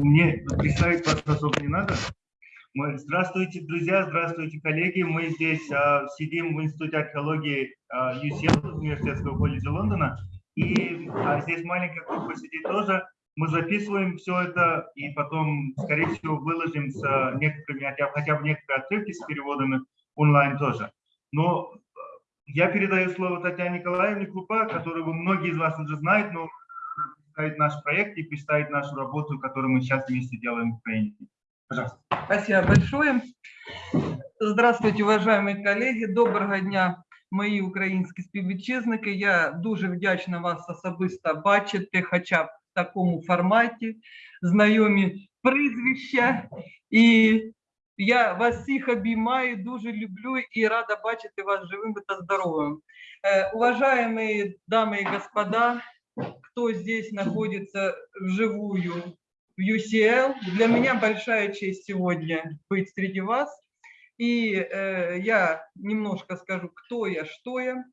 Мне представить вас особо не надо. Здравствуйте, друзья, здравствуйте, коллеги. Мы здесь а, сидим в Институте археологии а, UCL, Университетского колледжа Лондона. И а, здесь маленькая группа сидит тоже. Мы записываем все это и потом, скорее всего, выложим с а, некоторыми, хотя, хотя бы некоторые отрывки с переводами онлайн тоже. Но а, я передаю слово Татьяне Николаевне Крупа, которую многие из вас уже знают, но представить наш проект и представить нашу работу, которую мы сейчас вместе делаем в Украине. Пожалуйста. Спасибо большое. Здравствуйте, уважаемые коллеги. Доброго дня, мої українські співвітчизники. Я дуже вдячна вас особисто бачити, хоча б в такому форматі, знайомі прізвища. І я вас всіх обіймаю, дуже люблю і рада бачити вас живими та здоровими. Э, Уважаемые дамы и господа, кто здесь находится вживую в UCL. Для меня большая честь сегодня быть среди вас. И э, я немножко скажу, кто я, что я.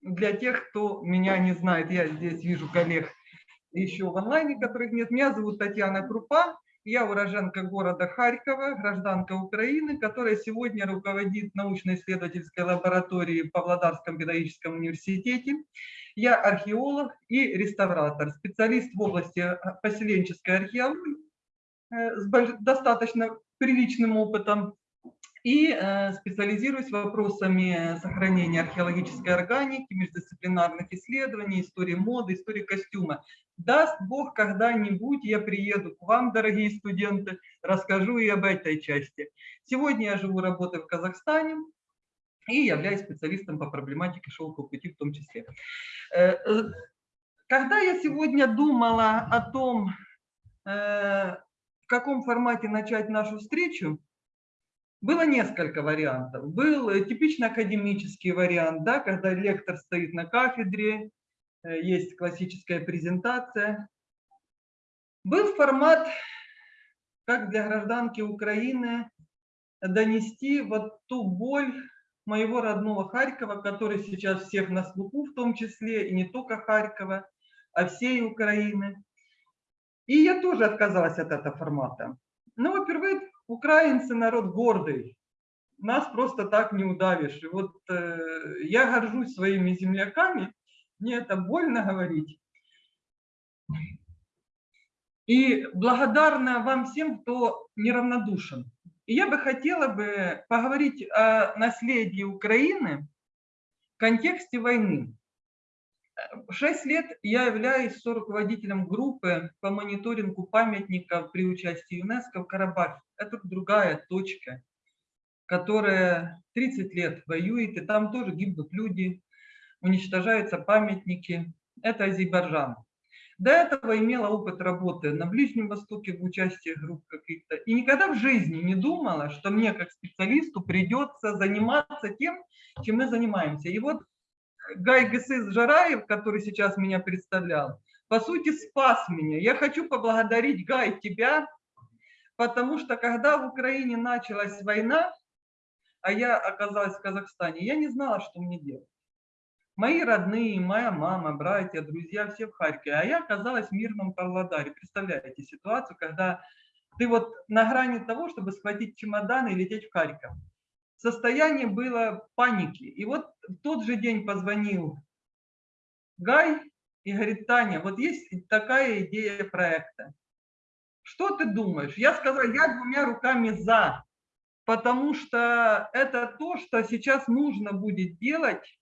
Для тех, кто меня не знает, я здесь вижу коллег еще в онлайне, которых нет. Меня зовут Татьяна Крупа. Я уроженка города Харькова, гражданка Украины, которая сегодня руководит научно-исследовательской лабораторией в Павлодарском педагогическом университете. Я археолог и реставратор, специалист в области э, поселенческой археологии э, с достаточно приличным опытом и э, специализируюсь вопросами сохранения археологической органики, междисциплинарных исследований, истории моды, истории костюма. Даст Бог, когда-нибудь я приеду к вам, дорогие студенты, расскажу и об этой части. Сегодня я живу, работаю в Казахстане, и являюсь специалистом по проблематике шелкового пути в том числе. Э, э, когда я сегодня думала о том, э, в каком формате начать нашу встречу, было несколько вариантов. Был типично академический вариант, да, когда лектор стоит на кафедре, есть классическая презентация. Был формат, как для гражданки Украины, донести вот ту боль, моего родного Харькова, который сейчас всех на слуху, в том числе и не только Харькова, а всей Украины. И я тоже отказалась от этого формата. Ну, во-первых, украинцы народ гордый, нас просто так не удавишь. И вот э, я горжусь своими земляками, мне это больно говорить. И благодарна вам всем, кто неравнодушен. И я бы хотела бы поговорить о наследии Украины в контексте войны. Шесть лет я являюсь руководителем группы по мониторингу памятников при участии ЮНЕСКО в Карабахе. Это другая точка, которая 30 лет воюет, и там тоже гибнут люди, уничтожаются памятники. Это Азербайджан. До этого имела опыт работы на Ближнем Востоке в участии групп каких-то. И никогда в жизни не думала, что мне как специалисту придется заниматься тем, чем мы занимаемся. И вот Гай Гесыс Жараев, который сейчас меня представлял, по сути спас меня. Я хочу поблагодарить, Гай, тебя, потому что когда в Украине началась война, а я оказалась в Казахстане, я не знала, что мне делать. Мои родные, моя мама, братья, друзья, все в Харькове. А я оказалась в мирном Павлодаре. Представляете ситуацию, когда ты вот на грани того, чтобы схватить чемодан и лететь в Харьков. Состояние было паники. И вот в тот же день позвонил Гай и говорит, Таня, вот есть такая идея проекта. Что ты думаешь? Я сказала, я двумя руками за, потому что это то, что сейчас нужно будет делать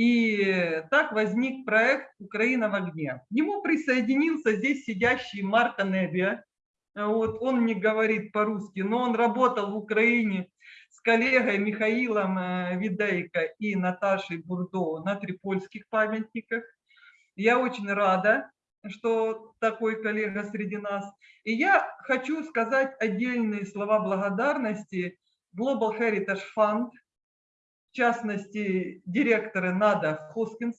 и так возник проект «Украина в огне». К нему присоединился здесь сидящий Марко Небия. Вот он не говорит по-русски, но он работал в Украине с коллегой Михаилом э, Видейко и Наташей Бурдо на трипольских памятниках. Я очень рада, что такой коллега среди нас. И я хочу сказать отдельные слова благодарности Global Heritage Fund – в частности, директоры НАДА Хоскинс.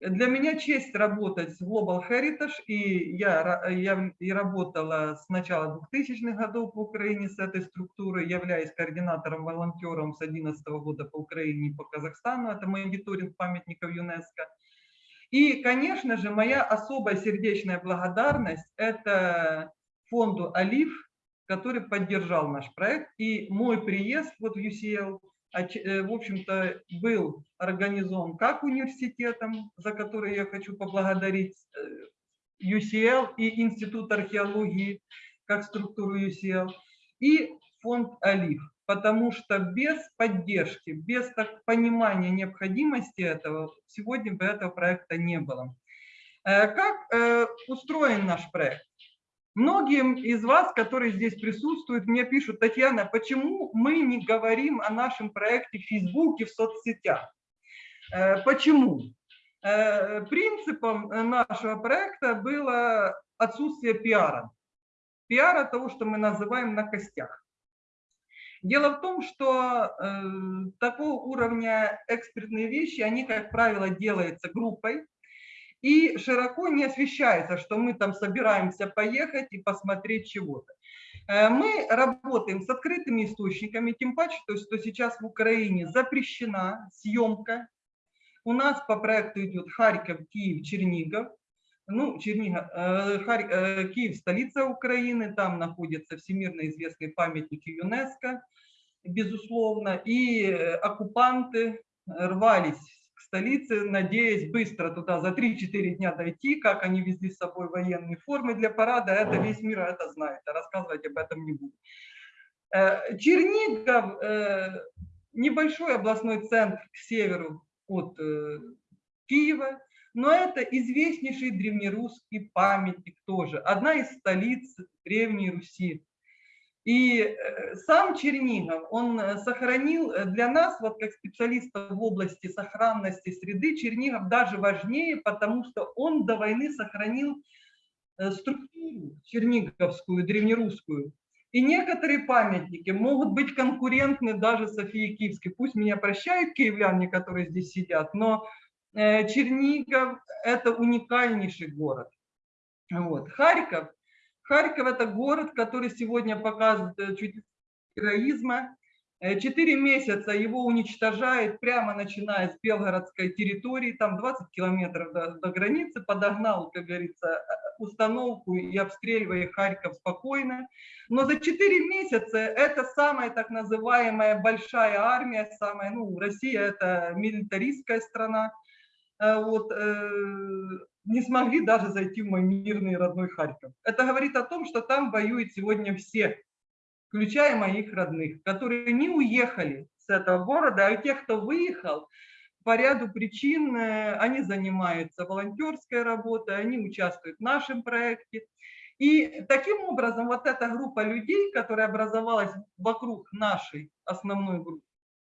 Для меня честь работать в Global Heritage, и я, я и работала с начала 2000-х годов в Украине с этой структурой, являюсь координатором-волонтером с 2011 года по Украине и по Казахстану, это мониторинг памятников ЮНЕСКО. И, конечно же, моя особая сердечная благодарность – это фонду «Олив», который поддержал наш проект. И мой приезд вот в UCL, в общем-то, был организован как университетом, за который я хочу поблагодарить э, UCL и Институт археологии, как структуру UCL, и фонд «Олив» потому что без поддержки, без так, понимания необходимости этого, сегодня бы этого проекта не было. Э, как э, устроен наш проект? Многим из вас, которые здесь присутствуют, мне пишут, Татьяна, почему мы не говорим о нашем проекте в Фейсбуке, в соцсетях? Э, почему? Принципом нашего проекта было отсутствие пиара. Пиара того, что мы называем на костях. Дело в том, что э, такого уровня экспертные вещи, они, как правило, делаются группой, и широко не освещается, что мы там собираемся поехать и посмотреть чего-то. Э, мы работаем с открытыми источниками, тем паче, то, что сейчас в Украине запрещена съемка. У нас по проекту идет Харьков, Киев, Чернигов. Ну, Чернигов, э, Харь, э, Киев – столица Украины, там находится всемирно известный памятник ЮНЕСКО безусловно, и оккупанты рвались к столице, надеясь быстро туда за 3-4 дня дойти, как они везли с собой военные формы для парада, это весь мир это знает, а рассказывать об этом не буду. Э, Чернигов, э, небольшой областной центр к северу от Киева, но это известнейший древнерусский памятник тоже, одна из столиц Древней Руси. И э, сам Чернигов, он э, сохранил э, для нас, вот как специалистов в области сохранности среды, Чернигов даже важнее, потому что он до войны сохранил структуру черниговскую, древнерусскую. И некоторые памятники могут быть конкурентны даже Софии Киевской. Пусть меня прощают киевляне, которые здесь сидят, но Чернигов – это уникальнейший город. Вот. Харьков – Харьков – это город, который сегодня показывает э, чуть героизма. Э, четыре месяца его уничтожает, прямо начиная с белгородской территории, там 20 километров до, до границы, подогнал, как говорится, э, установку и обстреливая Харьков спокойно. Но за четыре месяца это самая так называемая большая армия, самая, ну, Россия – это милитаристская страна, вот, не смогли даже зайти в мой мирный родной Харьков. Это говорит о том, что там воюют сегодня все, включая моих родных, которые не уехали с этого города, а тех, кто выехал, по ряду причин э, они занимаются волонтерской работой, они участвуют в нашем проекте. И таким образом вот эта группа людей, которая образовалась вокруг нашей основной группы,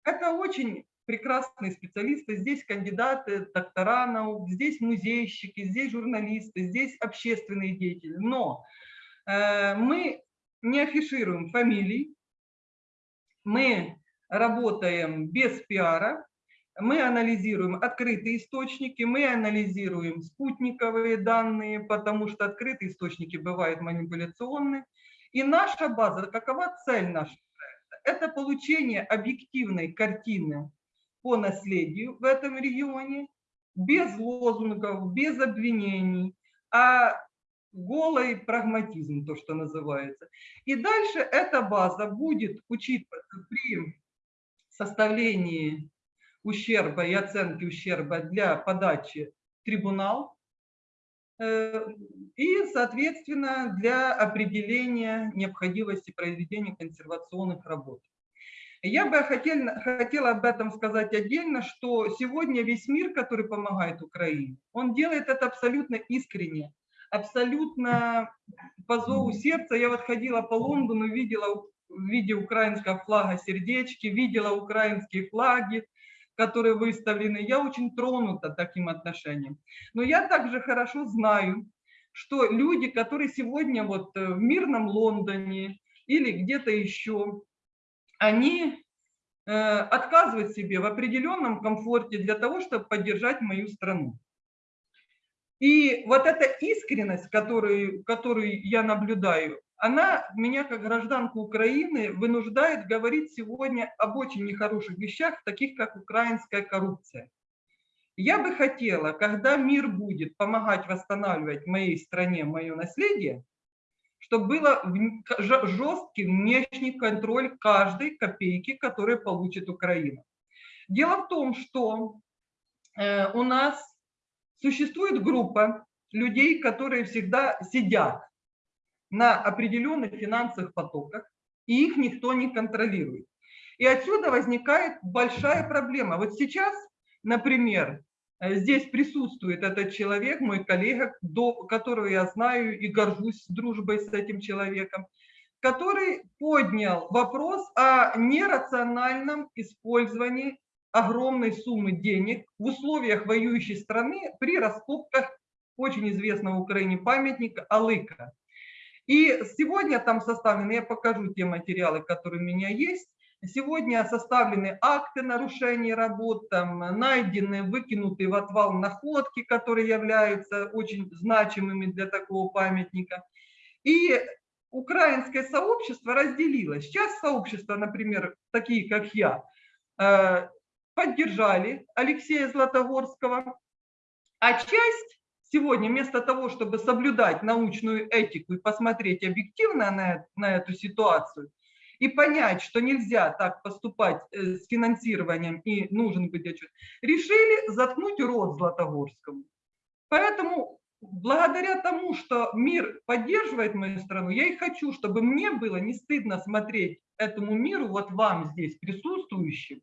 это очень прекрасные специалисты, здесь кандидаты, доктора наук, здесь музейщики, здесь журналисты, здесь общественные деятели. Но э, мы не афишируем фамилий, мы работаем без пиара, мы анализируем открытые источники, мы анализируем спутниковые данные, потому что открытые источники бывают манипуляционны. И наша база, какова цель нашего проекта? Это получение объективной картины по наследию в этом регионе, без лозунгов, без обвинений, а голый прагматизм, то, что называется. И дальше эта база будет учитываться при составлении ущерба и оценки ущерба для подачи трибунал э, и, соответственно, для определения необходимости произведения консервационных работ. Я бы хотел, хотела об этом сказать отдельно, что сегодня весь мир, который помогает Украине, он делает это абсолютно искренне, абсолютно по зову сердца. Я вот ходила по Лондону, видела в виде украинского флага сердечки, видела украинские флаги, которые выставлены. Я очень тронута таким отношением. Но я также хорошо знаю, что люди, которые сегодня вот в мирном Лондоне или где-то еще, они э, отказывают себе в определенном комфорте для того, чтобы поддержать мою страну. И вот эта искренность, которую, которую я наблюдаю, она меня, как гражданку Украины, вынуждает говорить сегодня об очень нехороших вещах, таких как украинская коррупция. Я бы хотела, когда мир будет помогать восстанавливать моей стране мое наследие, чтобы был жесткий внешний контроль каждой копейки, которую получит Украина. Дело в том, что э, у нас существует группа людей, которые всегда сидят на определенных финансовых потоках, и их никто не контролирует. И отсюда возникает большая проблема. Вот сейчас, например, здесь присутствует этот человек, мой коллега, до которого я знаю и горжусь дружбой с этим человеком, который поднял вопрос о нерациональном использовании огромной суммы денег в условиях воюющей страны при раскопках очень известного в Украине памятника Алыка. И сегодня там составлены, я покажу те материалы, которые у меня есть, Сегодня составлены акты нарушения работ, там, найдены, выкинуты в отвал находки, которые являются очень значимыми для такого памятника. И украинское сообщество разделилось. Сейчас сообщество, например, такие как я, э, поддержали Алексея Златогорского, а часть сегодня вместо того, чтобы соблюдать научную этику и посмотреть объективно на, на эту ситуацию, и понять, что нельзя так поступать э, с финансированием и нужен быть отчет, решили заткнуть рот Златогорскому. Поэтому благодаря тому, что мир поддерживает мою страну, я и хочу, чтобы мне было не стыдно смотреть этому миру, вот вам здесь присутствующим,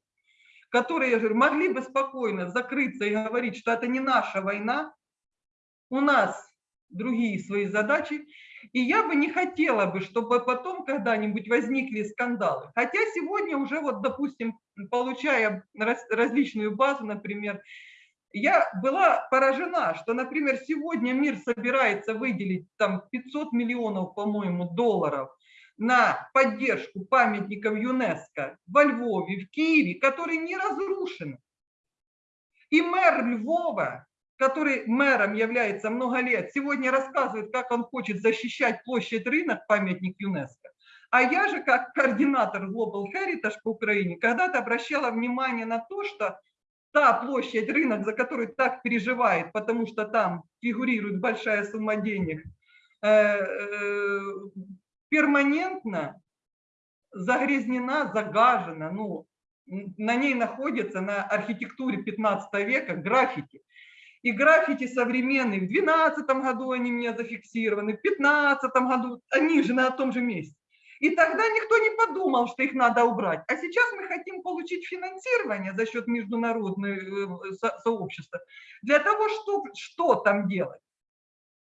которые могли бы спокойно закрыться и говорить, что это не наша война, у нас другие свои задачи, и я бы не хотела бы, чтобы потом когда-нибудь возникли скандалы. Хотя сегодня уже, вот, допустим, получая различную базу, например, я была поражена, что, например, сегодня мир собирается выделить там 500 миллионов, по-моему, долларов на поддержку памятников ЮНЕСКО во Львове, в Киеве, которые не разрушены. И мэр Львова который мэром является много лет, сегодня рассказывает, как он хочет защищать площадь рынок, памятник ЮНЕСКО. А я же, как координатор Global Heritage по Украине, когда-то обращала внимание на то, что та площадь, рынок, за который так переживает, потому что там фигурирует большая сумма денег, э, э, перманентно загрязнена, загажена, ну, на ней находится на архитектуре 15 века граффити. И граффити современные, в 2012 году они мне зафиксированы, в 2015 году, они же на том же месте. И тогда никто не подумал, что их надо убрать. А сейчас мы хотим получить финансирование за счет международного э, сообщества для того, чтобы что там делать.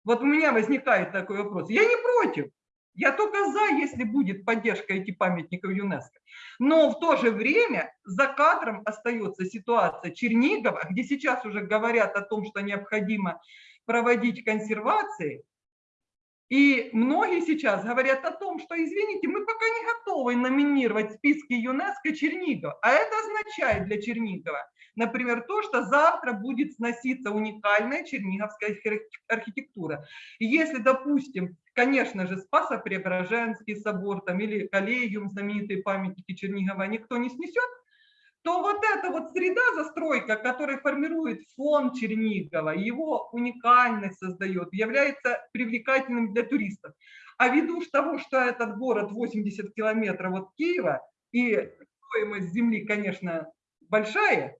Вот у меня возникает такой вопрос. Я не против. Я только за, если будет поддержка этих памятников ЮНЕСКО. Но в то же время за кадром остается ситуация Чернигова, где сейчас уже говорят о том, что необходимо проводить консервации. И многие сейчас говорят о том, что, извините, мы пока не готовы номинировать списки ЮНЕСКО Чернигова. А это означает для Чернигова, например, то, что завтра будет сноситься уникальная черниговская архитектура. Если, допустим, конечно же, Спасо-Преображенский собор там, или коллегиум, знаменитые памятники Чернигова, никто не снесет, то вот эта вот среда застройка, которая формирует фон Чернигова, его уникальность создает, является привлекательным для туристов. А ввиду того, что этот город 80 километров от Киева, и стоимость земли, конечно, большая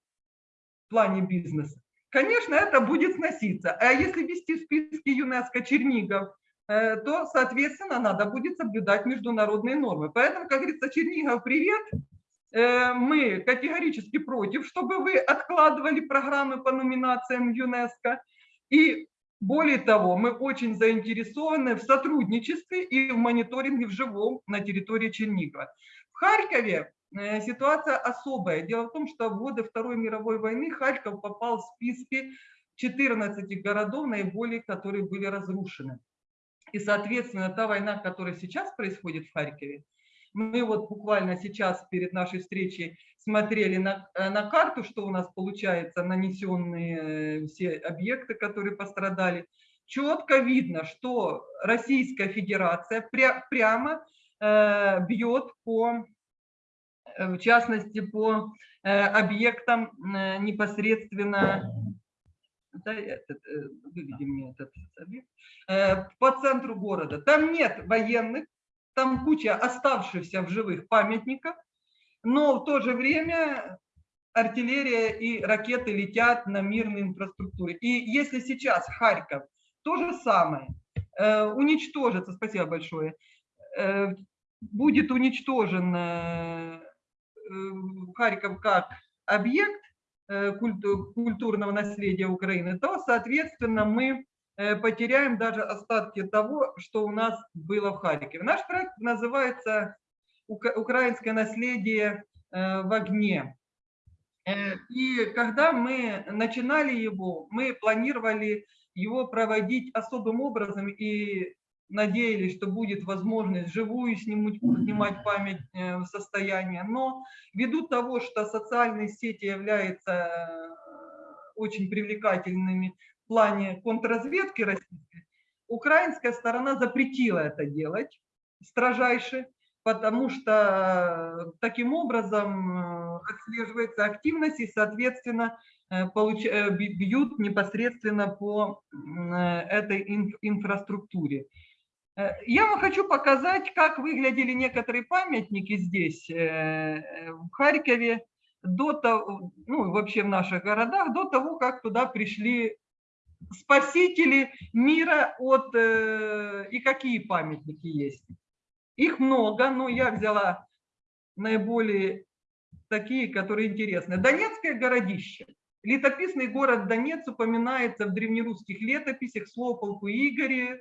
в плане бизнеса, конечно, это будет сноситься. А если вести в списке ЮНЕСКО Чернигов, э, то, соответственно, надо будет соблюдать международные нормы. Поэтому, как говорится, Чернигов, привет! Э, мы категорически против, чтобы вы откладывали программы по номинациям ЮНЕСКО. И более того, мы очень заинтересованы в сотрудничестве и в мониторинге в живом на территории Чернигова. В Харькове ситуация особая. Дело в том, что в годы Второй мировой войны Харьков попал в списки 14 городов, наиболее которые были разрушены. И, соответственно, та война, которая сейчас происходит в Харькове, мы вот буквально сейчас перед нашей встречей смотрели на, э, на карту, что у нас получается, нанесенные э, все объекты, которые пострадали. Четко видно, что Российская Федерация пря, прямо э, бьет по, э, в частности, по э, объектам э, непосредственно Да, этот, э, выведи мне этот объект. Э, по центру города. Там нет военных, там куча оставшихся в живых памятников, но в то же время артиллерия и ракеты летят на мирной инфраструктуре. И если сейчас Харьков то же самое э, уничтожится, спасибо большое, э, будет уничтожен э, Харьков как объект культурного наследия Украины, то, соответственно, мы потеряем даже остатки того, что у нас было в Харькове. Наш проект называется «Украинское наследие в огне». И когда мы начинали его, мы планировали его проводить особым образом и надеялись, что будет возможность живую снимать, снимать память э, в состоянии. Но ввиду того, что социальные сети являются э, очень привлекательными в плане контрразведки российской, украинская сторона запретила это делать строжайше, потому что таким образом э, отслеживается активность и, соответственно, Э. Э, бьют непосредственно по э, этой инфраструктуре. Я вам хочу показать, как выглядели некоторые памятники здесь, в Харькове, до того, ну, вообще в наших городах, до того, как туда пришли спасители мира от... И какие памятники есть. Их много, но я взяла наиболее такие, которые интересны. Донецкое городище. Летописный город Донец упоминается в древнерусских летописях слово полку Игоре,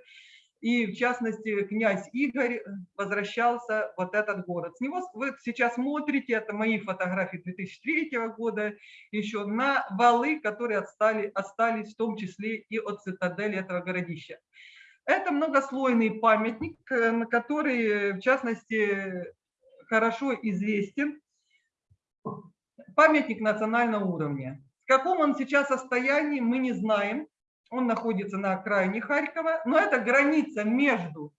и в частности князь Игорь возвращался в вот этот город. С него вы сейчас смотрите, это мои фотографии 2003 года, еще на валы, которые отстали, остались в том числе и от цитадели этого городища. Это многослойный памятник, э, на который, в частности, хорошо известен памятник национального уровня. В каком он сейчас состоянии, мы не знаем. Он находится на окраине Харькова, но это граница между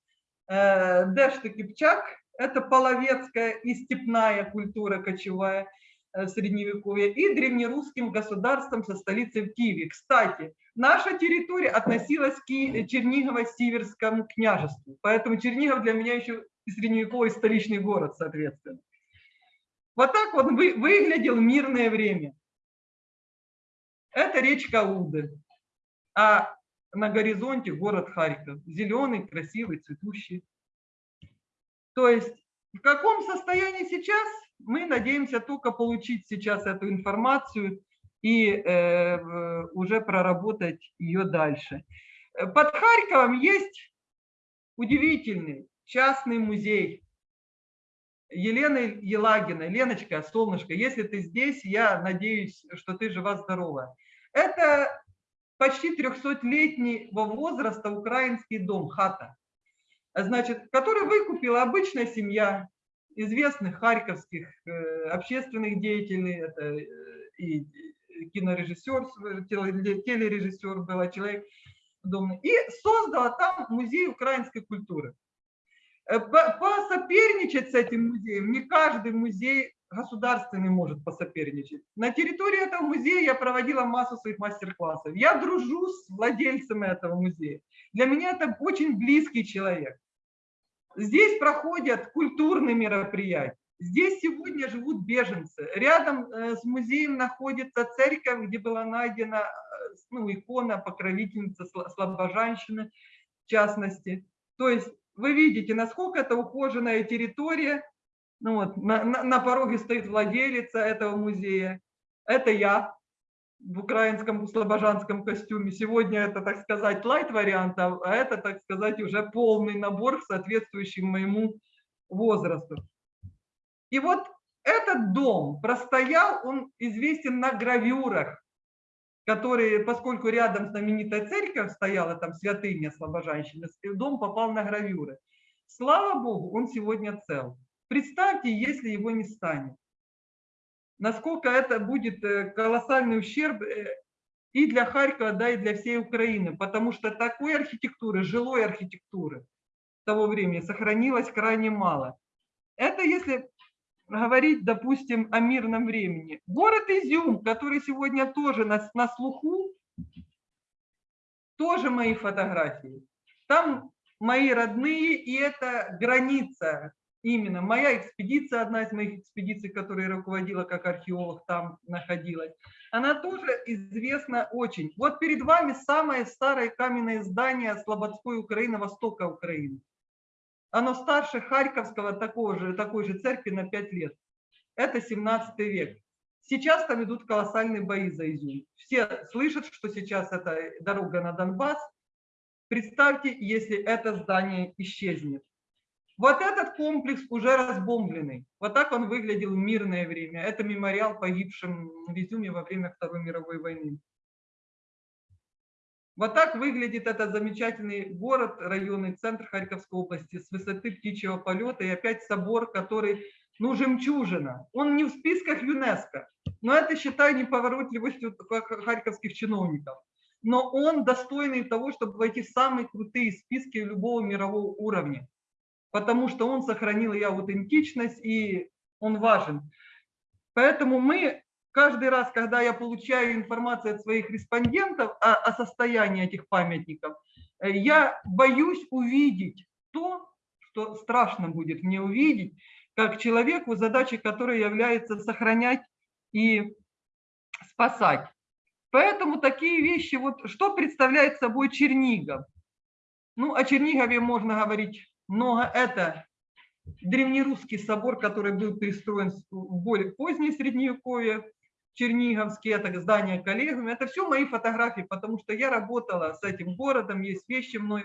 э, Дэшт и Кипчак, это половецкая и степная культура кочевая э, средневековья, и древнерусским государством со столицей в Киеве. Кстати, наша территория относилась к Чернигово-Сиверскому княжеству, поэтому Чернигов для меня еще и средневековый столичный город, соответственно. Вот так вот вы, выглядел мирное время. Это речка Уды, а на горизонте город Харьков. Зеленый, красивый, цветущий. То есть в каком состоянии сейчас, мы надеемся только получить сейчас эту информацию и э, уже проработать ее дальше. Под Харьковом есть удивительный частный музей Елены Елагиной. Леночка, солнышко, если ты здесь, я надеюсь, что ты жива-здорова. Это почти 300-летнего возраста украинский дом, хата, значит, который выкупила обычная семья известных харьковских э, общественных деятелей, это э, и кинорежиссер, телережиссер был, человек домный, и создала там музей украинской культуры. Э, посоперничать с этим музеем не каждый музей государственный может посоперничать. На территории этого музея я проводила массу своих мастер-классов. Я дружу с владельцами этого музея. Для меня это очень близкий человек. Здесь проходят культурные мероприятия. Здесь сегодня живут беженцы. Рядом э, с музеем находится церковь, где была найдена э, ну, икона покровительницы слабожанщины, в частности. То есть вы видите, насколько это ухоженная территория, ну вот, на, на, на пороге стоит владелица этого музея. Это я в украинском слобожанском костюме. Сегодня это, так сказать, лайт-вариант, а это, так сказать, уже полный набор, соответствующий моему возрасту. И вот этот дом простоял, он известен на гравюрах, которые, поскольку рядом знаменитая церковь стояла, там святыня Слобожанщины, дом попал на гравюры. Слава Богу, он сегодня цел. Представьте, если его не станет. Насколько это будет э, колоссальный ущерб э, и для Харькова, да, и для всей Украины, потому что такой архитектуры, жилой архитектуры того времени сохранилось крайне мало. Это если говорить, допустим, о мирном времени. Город Изюм, который сегодня тоже на, на слуху, тоже мои фотографии. Там мои родные, и это граница именно. Моя экспедиция, одна из моих экспедиций, которую я руководила как археолог, там находилась, она тоже известна очень. Вот перед вами самое старое каменное здание Слободской Украины, востока Украины. Оно старше Харьковского такого же, такой же церкви на 5 лет. Это 17 век. Сейчас там идут колоссальные бои за Изюм. Все слышат, что сейчас это дорога на Донбасс. Представьте, если это здание исчезнет. Вот этот комплекс уже разбомбленный. Вот так он выглядел в мирное время. Это мемориал погибшим в Изюме во время Второй мировой войны. Вот так выглядит этот замечательный город, районный центр Харьковской области с высоты птичьего полета. И опять собор, который, ну, жемчужина. Он не в списках ЮНЕСКО, но это, считаю, неповоротливостью харьковских чиновников. Но он достойный того, чтобы войти в самые крутые списки любого мирового уровня потому что он сохранил и аутентичность, и он важен. Поэтому мы каждый раз, когда я получаю информацию от своих респондентов о, о состоянии этих памятников, э, я боюсь увидеть то, что страшно будет мне увидеть, как человеку, задачей которой является сохранять и спасать. Поэтому такие вещи, вот что представляет собой Чернигов? Ну, о Чернигове можно говорить много. Это древнерусский собор, который был перестроен в более позднее средневековье, Черниговский, это здание коллегами. Это все мои фотографии, потому что я работала с этим городом, есть вещи мной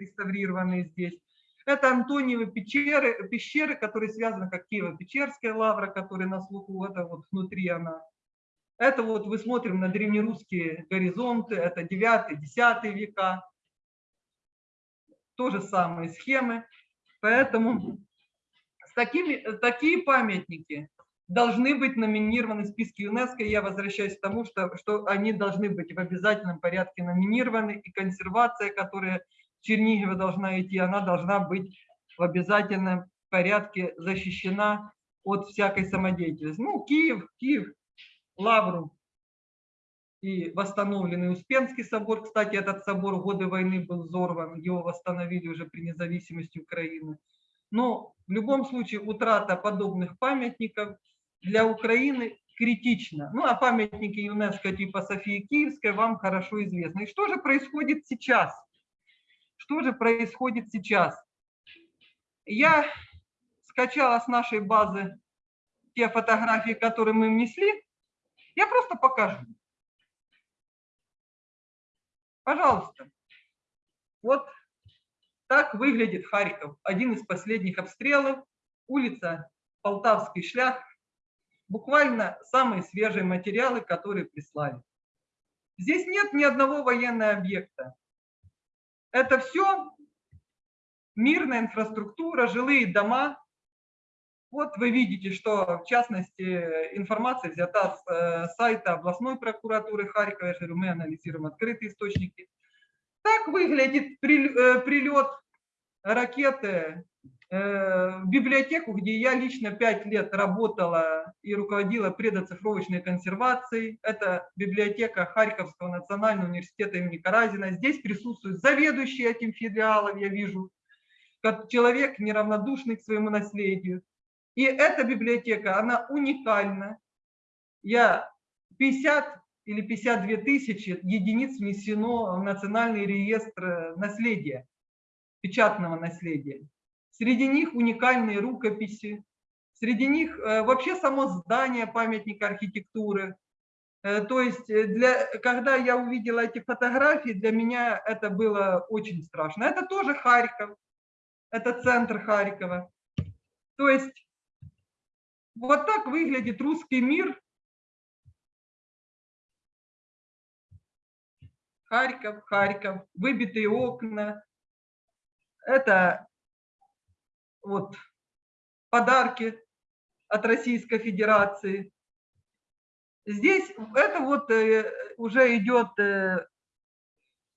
реставрированные здесь. Это Антониевы пещеры, пещеры, которые связаны как Киево-Печерская лавра, которая на слуху, это вот внутри она. Это вот мы смотрим на древнерусские горизонты, это 9-10 века то же самые схемы. Поэтому с такими, такие памятники должны быть номинированы в списке ЮНЕСКО. Я возвращаюсь к тому, что, что они должны быть в обязательном порядке номинированы, и консервация, которая в Чернигове должна идти, она должна быть в обязательном порядке защищена от всякой самодеятельности. Ну, Киев, Киев, Лавру и восстановленный Успенский собор. Кстати, этот собор в годы войны был взорван, его восстановили уже при независимости Украины. Но в любом случае утрата подобных памятников для Украины критична. Ну, а памятники ЮНЕСКО типа Софии Киевской вам хорошо известны. И что же происходит сейчас? Что же происходит сейчас? Я скачала с нашей базы те фотографии, которые мы внесли. Я просто покажу. Пожалуйста. Вот так выглядит Харьков. Один из последних обстрелов. Улица Полтавский шлях. Буквально самые свежие материалы, которые прислали. Здесь нет ни одного военного объекта. Это все мирная инфраструктура, жилые дома. Вот вы видите, что в частности информация взята с э, сайта областной прокуратуры Харькова. Говорю, мы анализируем открытые источники. Так выглядит э, прилет ракеты э, в библиотеку, где я лично пять лет работала и руководила предоцифровочной консервацией. Это библиотека Харьковского национального университета имени Каразина. Здесь присутствует заведующий этим филиалом, я вижу, как человек неравнодушный к своему наследию. И эта библиотека, она уникальна. Я 50 или 52 тысячи единиц внесено в национальный реестр наследия, печатного наследия. Среди них уникальные рукописи, среди них э, вообще само здание памятника архитектуры. Э, то есть, э, для, когда я увидела эти фотографии, для меня это было очень страшно. Это тоже Харьков, это центр Харькова. То есть вот так выглядит русский мир. Харьков, Харьков, выбитые окна. Это вот подарки от Российской Федерации. Здесь это вот э, уже идет, э,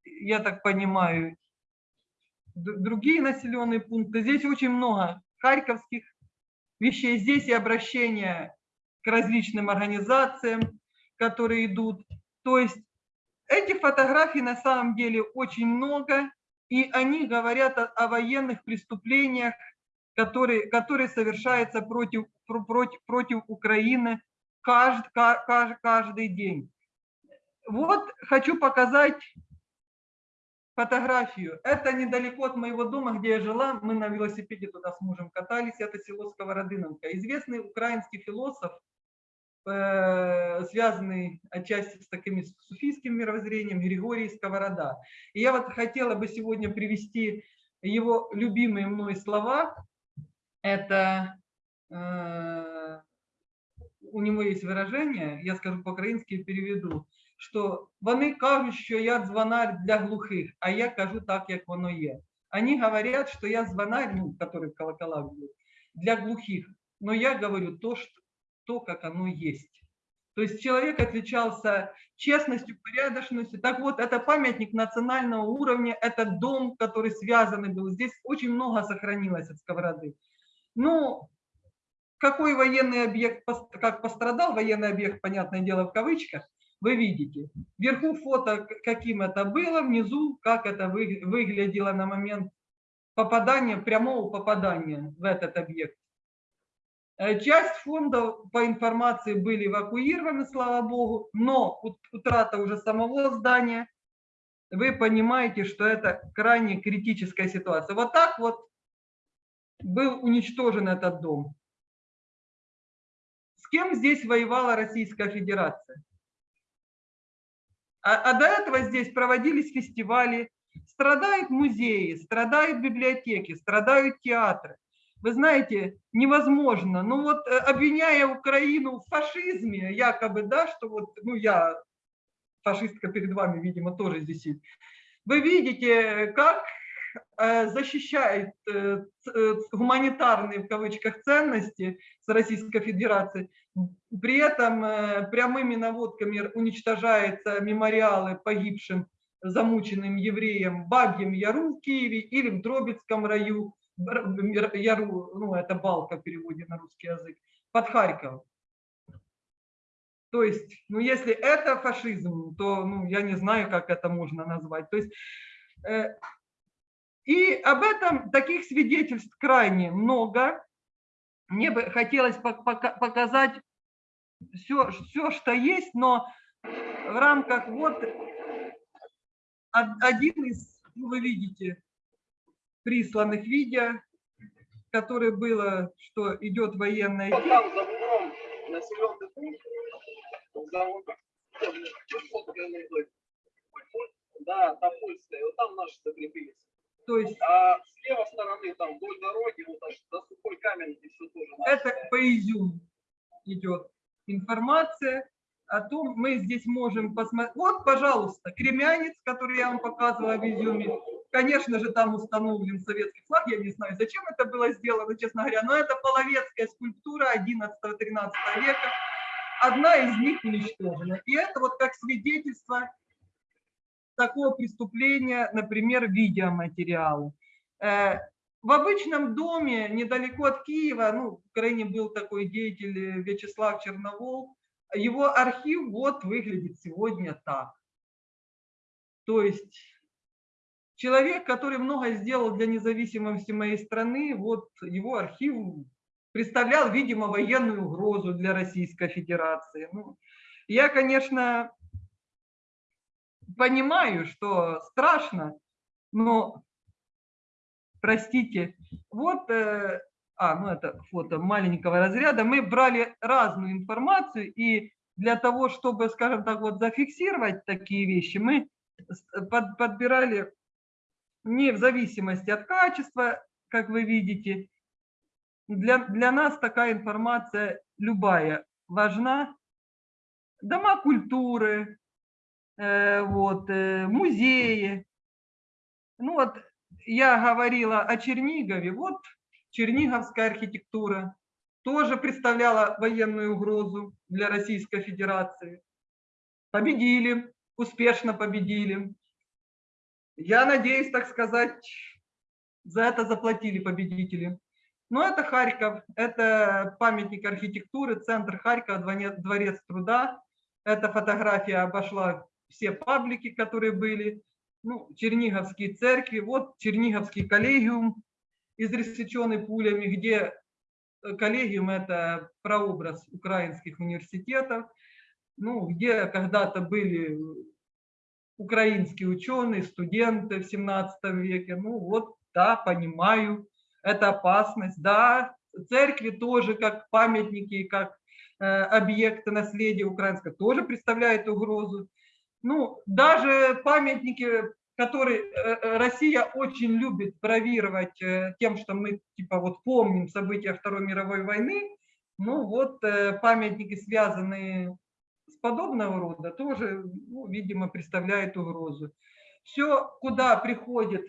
я так понимаю, другие населенные пункты. Здесь очень много харьковских вещей. Здесь и обращение к различным организациям, которые идут. То есть Этих фотографий на самом деле очень много, и они говорят о, о военных преступлениях, которые, которые совершаются против, против, против Украины каждый, каждый, каждый день. Вот хочу показать фотографию. Это недалеко от моего дома, где я жила. Мы на велосипеде туда с мужем катались. Это село Сковородыновка. Известный украинский философ, э, связанный отчасти с таким суфийским мировоззрением, Григорий Сковорода. И я вот хотела бы сегодня привести его любимые мной слова. Это э, у него есть выражение, я скажу по-українськи переведу що вони кажуть, що я дзвонар для глухих, а я кажу так, як воно є. Они говорят, что я звонарь, ну, который в колоколах был, для глухих, но я говорю то, что, то, как оно есть. То есть человек отличался честностью, порядочностью. Так вот, это памятник национального уровня, это дом, который связанный был. Здесь очень много сохранилось от сковороды. Ну, какой военный объект, как пострадал военный объект, понятное дело, в кавычках, вы видите. Вверху фото, каким это было, внизу, как это выглядело на момент попадания, прямого попадания в этот объект. Э, часть фондов по информации были эвакуированы, слава богу, но утрата уже самого здания, вы понимаете, что это крайне критическая ситуация. Вот так вот был уничтожен этот дом. С кем здесь воевала Российская Федерация? А, а до этого здесь проводились фестивали, страдают музеи, страдают библиотеки, страдают театры. Вы знаете, невозможно. Ну вот э, обвиняя Украину в фашизме, якобы, да, что вот, ну я фашистка перед вами, видимо, тоже здесь сидит. Вы видите, как защищает э, гуманитарные, в кавычках, ценности с Российской Федерацией, при этом э, прямыми наводками уничтожаются мемориалы погибшим замученным евреям в Бабьем Яру в Киеве или в Дробицком раю, Яру, ну это Балка в переводе на русский язык, под Харьковом. То есть, ну если это фашизм, то ну, я не знаю, как это можно назвать. То есть, э, и об этом таких свидетельств крайне много. Мне бы хотелось показать все, все, что есть, но в рамках вот один из, ну, вы видите, присланных видео, которое было, что идет военная пункт, да, там польская, вот там наши закрепились. То есть, а с левой стороны, там, вдоль дороги, вот аж до сухой камень, и все тоже. Это по изюму идет информация о том, мы здесь можем посмотреть. Вот, пожалуйста, кремянец, который я вам показывала в изюме. Конечно же, там установлен советский флаг. Я не знаю, зачем это было сделано, честно говоря. Но это половецкая скульптура 11-13 века. Одна из них уничтожена. И это вот как свидетельство такого преступления, например, видеоматериалы. Э, в обычном доме, недалеко от Киева, ну, в Украине был такой деятель э, Вячеслав Черновол, его архив вот выглядит сегодня так. То есть человек, который много сделал для независимости моей страны, вот его архив представлял, видимо, военную угрозу для Российской Федерации. Ну, я, конечно, понимаю, что страшно, но простите, вот, э, а, ну это фото маленького разряда, мы брали разную информацию, и для того, чтобы, скажем так, вот зафиксировать такие вещи, мы под, подбирали не в зависимости от качества, как вы видите, для, для нас такая информация любая важна. Дома культуры, э, вот, э, музеи. Ну вот я говорила о Чернигове, вот черниговская архитектура тоже представляла военную угрозу для Российской Федерации. Победили, успешно победили. Я надеюсь, так сказать, за это заплатили победители. Но это Харьков, это памятник архитектуры, центр Харькова, дворец труда. Эта фотография обошла все паблики, которые были, ну, Черниговские церкви, вот Черниговский коллегиум, изресеченный пулями, где э, коллегиум – это прообраз украинских университетов, ну, где когда-то были украинские ученые, студенты в 17 веке. Ну вот, да, понимаю, это опасность. Да, церкви тоже как памятники, как э, объекты наследия украинского тоже представляют угрозу. Ну, даже памятники, которые э, э, Россия очень любит бравировать э, тем, что мы типа вот помним события Второй мировой войны, ну вот памятники, связанные с подобного рода, тоже, ну, видимо, представляет угрозу. Все, куда приходит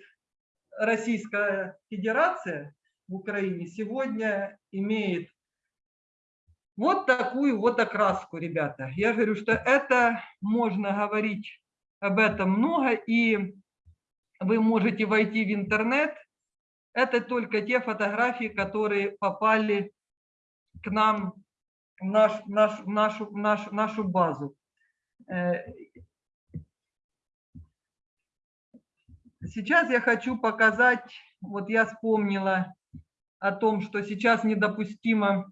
Российская Федерация в Украине, сегодня имеет вот такую вот окраску, ребята. Я говорю, что это можно говорить об этом много, и вы можете войти в интернет. Это только те фотографии, которые попали к нам в наш, наш, нашу, наш, нашу базу. Э, Сейчас я хочу показать, вот я вспомнила о том, что сейчас недопустимо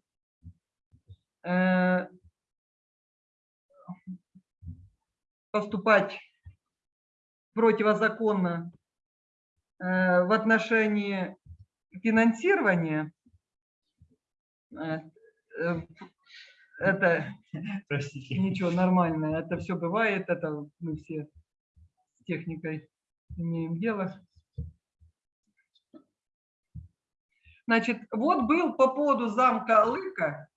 поступать противозаконно э, в отношении финансирования. Э, э, Это Простите. ничего, нормально, это все бывает, это мы все с техникой имеем дело. Значит, вот был по поводу замка Алыка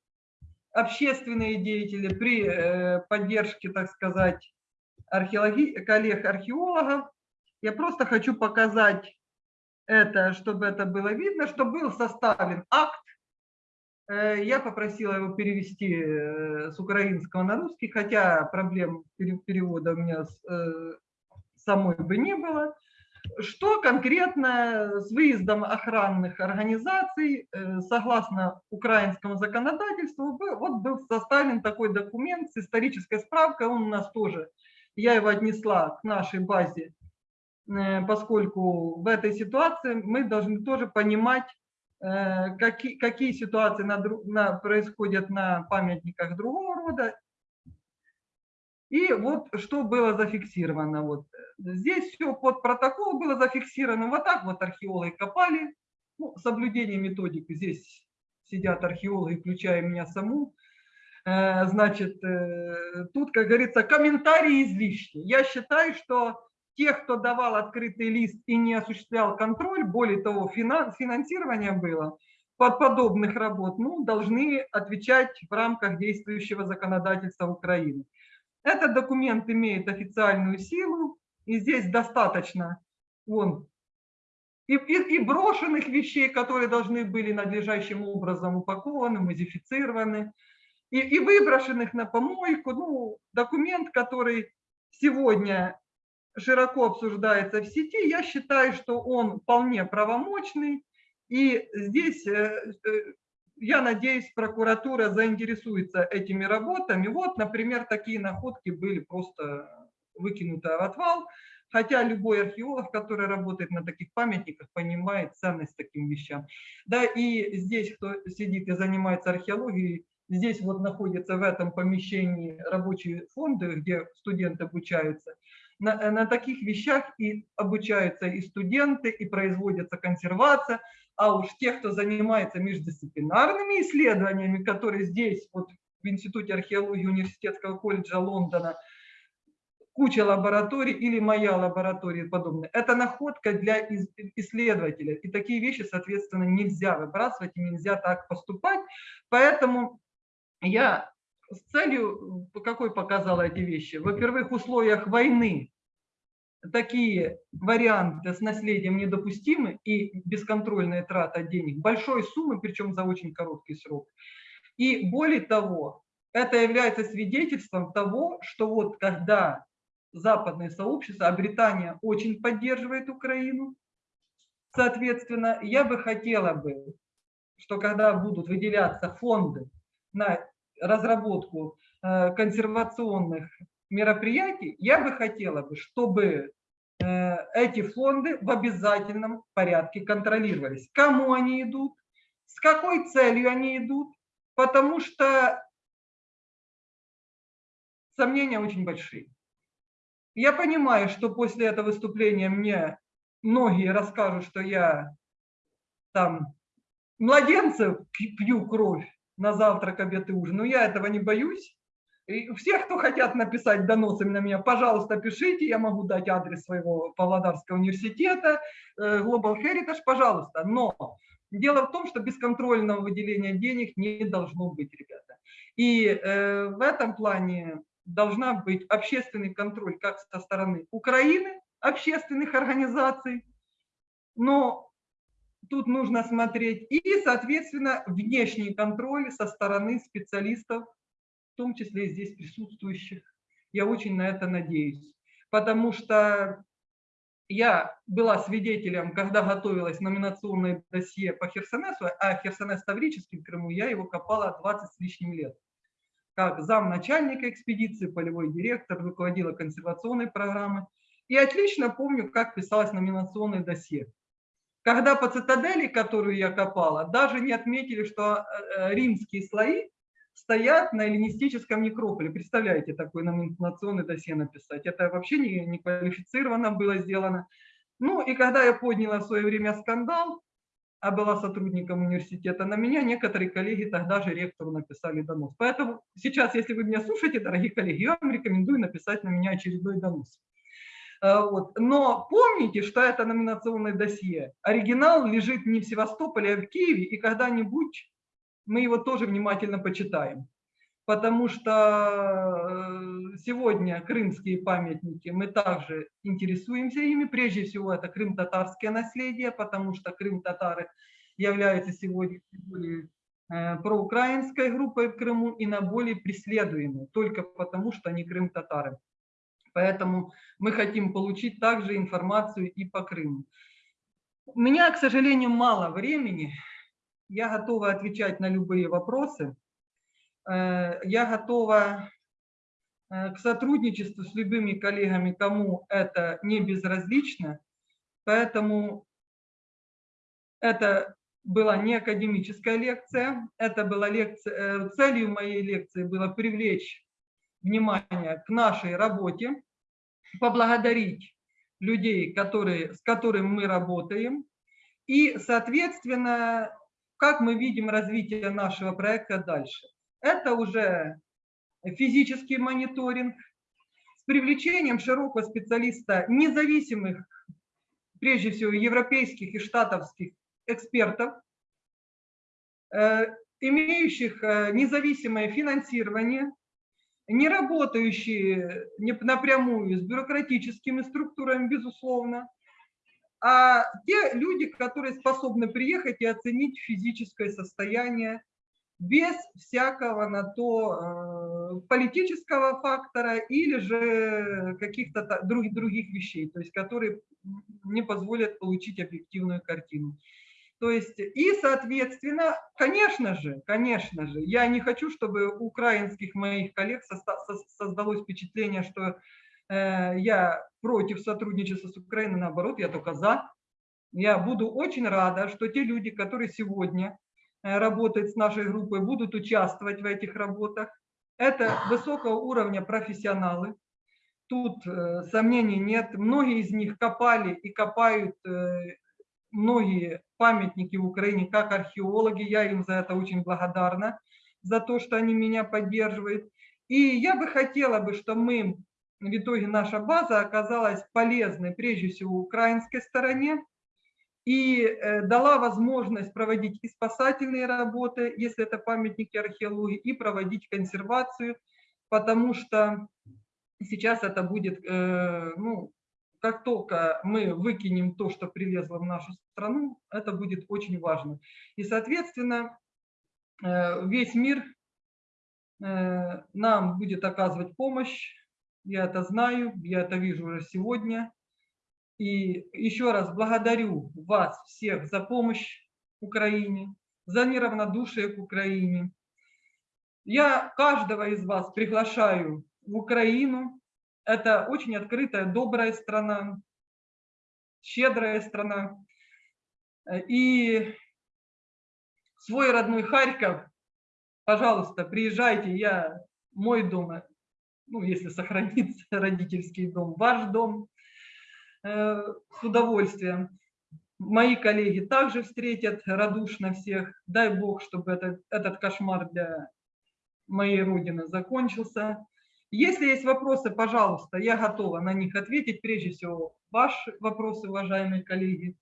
общественные деятели при э, поддержке, так сказать, археологи... коллег-археологов. Я просто хочу показать это, чтобы это было видно, что был составлен акт. Э, Я попросила его перевести э, с украинского на русский, хотя проблем пере- перевода у меня самой бы не было. Что конкретно с выездом охранных организаций, э, согласно украинскому законодательству, вот был составлен такой документ с исторической справкой, он у нас тоже, я его отнесла к нашей базе, э, поскольку в этой ситуации мы должны тоже понимать, э, какие, какие ситуации на, на- происходят на памятниках другого рода и вот что было зафиксировано. Вот э, здесь все под протокол было зафиксировано. Вот так вот археологи копали. Ну, соблюдение методики. Здесь сидят археологи, включая меня саму. Э, Значит, э, тут, как говорится, комментарии излишни. Я считаю, что тех, кто давал открытый лист и не осуществлял контроль, более того, финан- финансирование было под подобных работ, ну, должны отвечать в рамках действующего законодательства Украины. Этот документ имеет официальную силу, и здесь достаточно вон, и, и- и брошенных вещей, которые должны были надлежащим образом упакованы, модифицированы, и, и выброшенных на помойку. Ну, документ, который сегодня широко обсуждается в сети, я считаю, что он вполне правомочный, и здесь э, э, я надеюсь, прокуратура заинтересуется этими работами. Вот, например, такие находки были просто выкинуты в отвал, хотя любой археолог, который работает на таких памятниках, понимает ценность таким вещам. Да, и здесь, кто сидит и занимается археологией, здесь вот находятся в этом помещении рабочие фонды, где студенты обучаются. На, на таких вещах и обучаются и студенты, и производится консервация, а уж те, кто занимается междисциплинарными исследованиями, которые здесь, вот в Институте археологии Университетского колледжа Лондона, куча лабораторий или моя лаборатория и подобное. Это находка для исследователя. И такие вещи, соответственно, нельзя выбрасывать и нельзя так поступать. Поэтому я с целью, какой показала эти вещи? Во-первых, в условиях войны такие варианты с наследием недопустимы и бесконтрольная трата денег большой суммы, причем за очень короткий срок. И более того, это является свидетельством того, что вот когда западное сообщество, а Британия очень поддерживает Украину, соответственно, я бы хотела бы, что когда будут выделяться фонды на разработку э, консервационных мероприятий, я бы хотела бы, чтобы э, эти фонды в обязательном порядке контролировались. Кому они идут, с какой целью они идут, потому что сомнения очень большие. Я понимаю, что после этого выступления мне многие расскажут, что я там младенцев пью кровь на завтрак, обед и ужин, но я этого не боюсь. И всех, кто хотят написать доносы на меня, пожалуйста, пишите, я могу дать адрес своего Павлодарского университета, э, Global Heritage, пожалуйста. Но дело в том, что бесконтрольного выделения денег не должно быть, ребята. И э, в этом плане должна быть общественный контроль как со стороны Украины, общественных организаций, но тут нужно смотреть и, соответственно, внешний контроль со стороны специалистов, в том числе и здесь присутствующих. Я очень на это надеюсь, потому что я была свидетелем, когда готовилась номинационное досье по Херсонесу, а Херсонес Таврический в Крыму, я его копала 20 с лишним лет как замначальника экспедиции, полевой директор, руководила консервационной программой. И отлично помню, как писалось номинационное досье. Когда по цитадели, которую я копала, даже не отметили, что э, э, римские слои стоят на эллинистическом некрополе. Представляете, такое номинационное досье написать. Это вообще не, не квалифицированно было сделано. Ну и когда я подняла в свое время скандал, а была сотрудником университета, на меня некоторые коллеги тогда же ректору написали донос. Поэтому сейчас, если вы меня слушаете, дорогие коллеги, я вам рекомендую написать на меня очередной донос. А, вот. Но помните, что это номинационное досье. Оригинал лежит не в Севастополе, а в Киеве, и когда-нибудь мы его тоже внимательно почитаем потому что э, сегодня крымские памятники, мы также интересуемся ими. Прежде всего, это крым-татарское наследие, потому что крым-татары являются сегодня более э, проукраинской группой в Крыму и на более преследуемой, только потому что они крым-татары. Поэтому мы хотим получить также информацию и по Крыму. У меня, к сожалению, мало времени. Я готова отвечать на любые вопросы. Э, я готова э, к сотрудничеству с любыми коллегами, кому это не безразлично. Поэтому это была не академическая лекция, это была лекция, э, целью моей лекции было привлечь внимание к нашей работе, поблагодарить людей, которые, с которыми мы работаем, и, соответственно, как мы видим развитие нашего проекта дальше. Это уже физический мониторинг с привлечением широкого специалиста, независимых, прежде всего, европейских и штатовских экспертов, э, имеющих э, независимое финансирование, не работающие напрямую с бюрократическими структурами, безусловно, а те люди, которые способны приехать и оценить физическое состояние без всякого на то э, политического фактора или же каких-то других, других вещей, то есть которые не позволят получить объективную картину. То есть, и, соответственно, конечно же, конечно же, я не хочу, чтобы у украинских моих коллег создалось впечатление, что я против сотрудничества с Украиной, наоборот, я только за. Я буду очень рада, что те люди, которые сегодня Э, работать с нашей группой, будут участвовать в этих работах. Это высокого уровня профессионалы. Тут э, сомнений нет. Многие из них копали и копают э, многие памятники в Украине как археологи. Я им за это очень благодарна, за то, что они меня поддерживают. И я бы хотела, бы, чтобы мы, в итоге наша база оказалась полезной прежде всего украинской стороне, и э, дала возможность проводить и спасательные работы, если это памятники археологии, и проводить консервацию, потому что сейчас это будет, э, ну, как только мы выкинем то, что привезло в нашу страну, это будет очень важно. И, соответственно, э, весь мир нам будет оказывать помощь, я это знаю, я это вижу уже сегодня, и еще раз благодарю вас всех за помощь Украине, за неравнодушие к Украине. Я каждого из вас приглашаю в Украину, Это очень открытая, добрая страна, щедрая страна. И свой родной Харьков, пожалуйста, приезжайте, я, мой дом, ну, если сохранится родительский дом, ваш дом, э, с удовольствием. Мои коллеги также встретят радушно всех. Дай Бог, чтобы этот, этот кошмар для моей Родины закончился. Если есть вопросы, пожалуйста, я готова на них ответить. Прежде всего, ваши вопросы, уважаемые коллеги.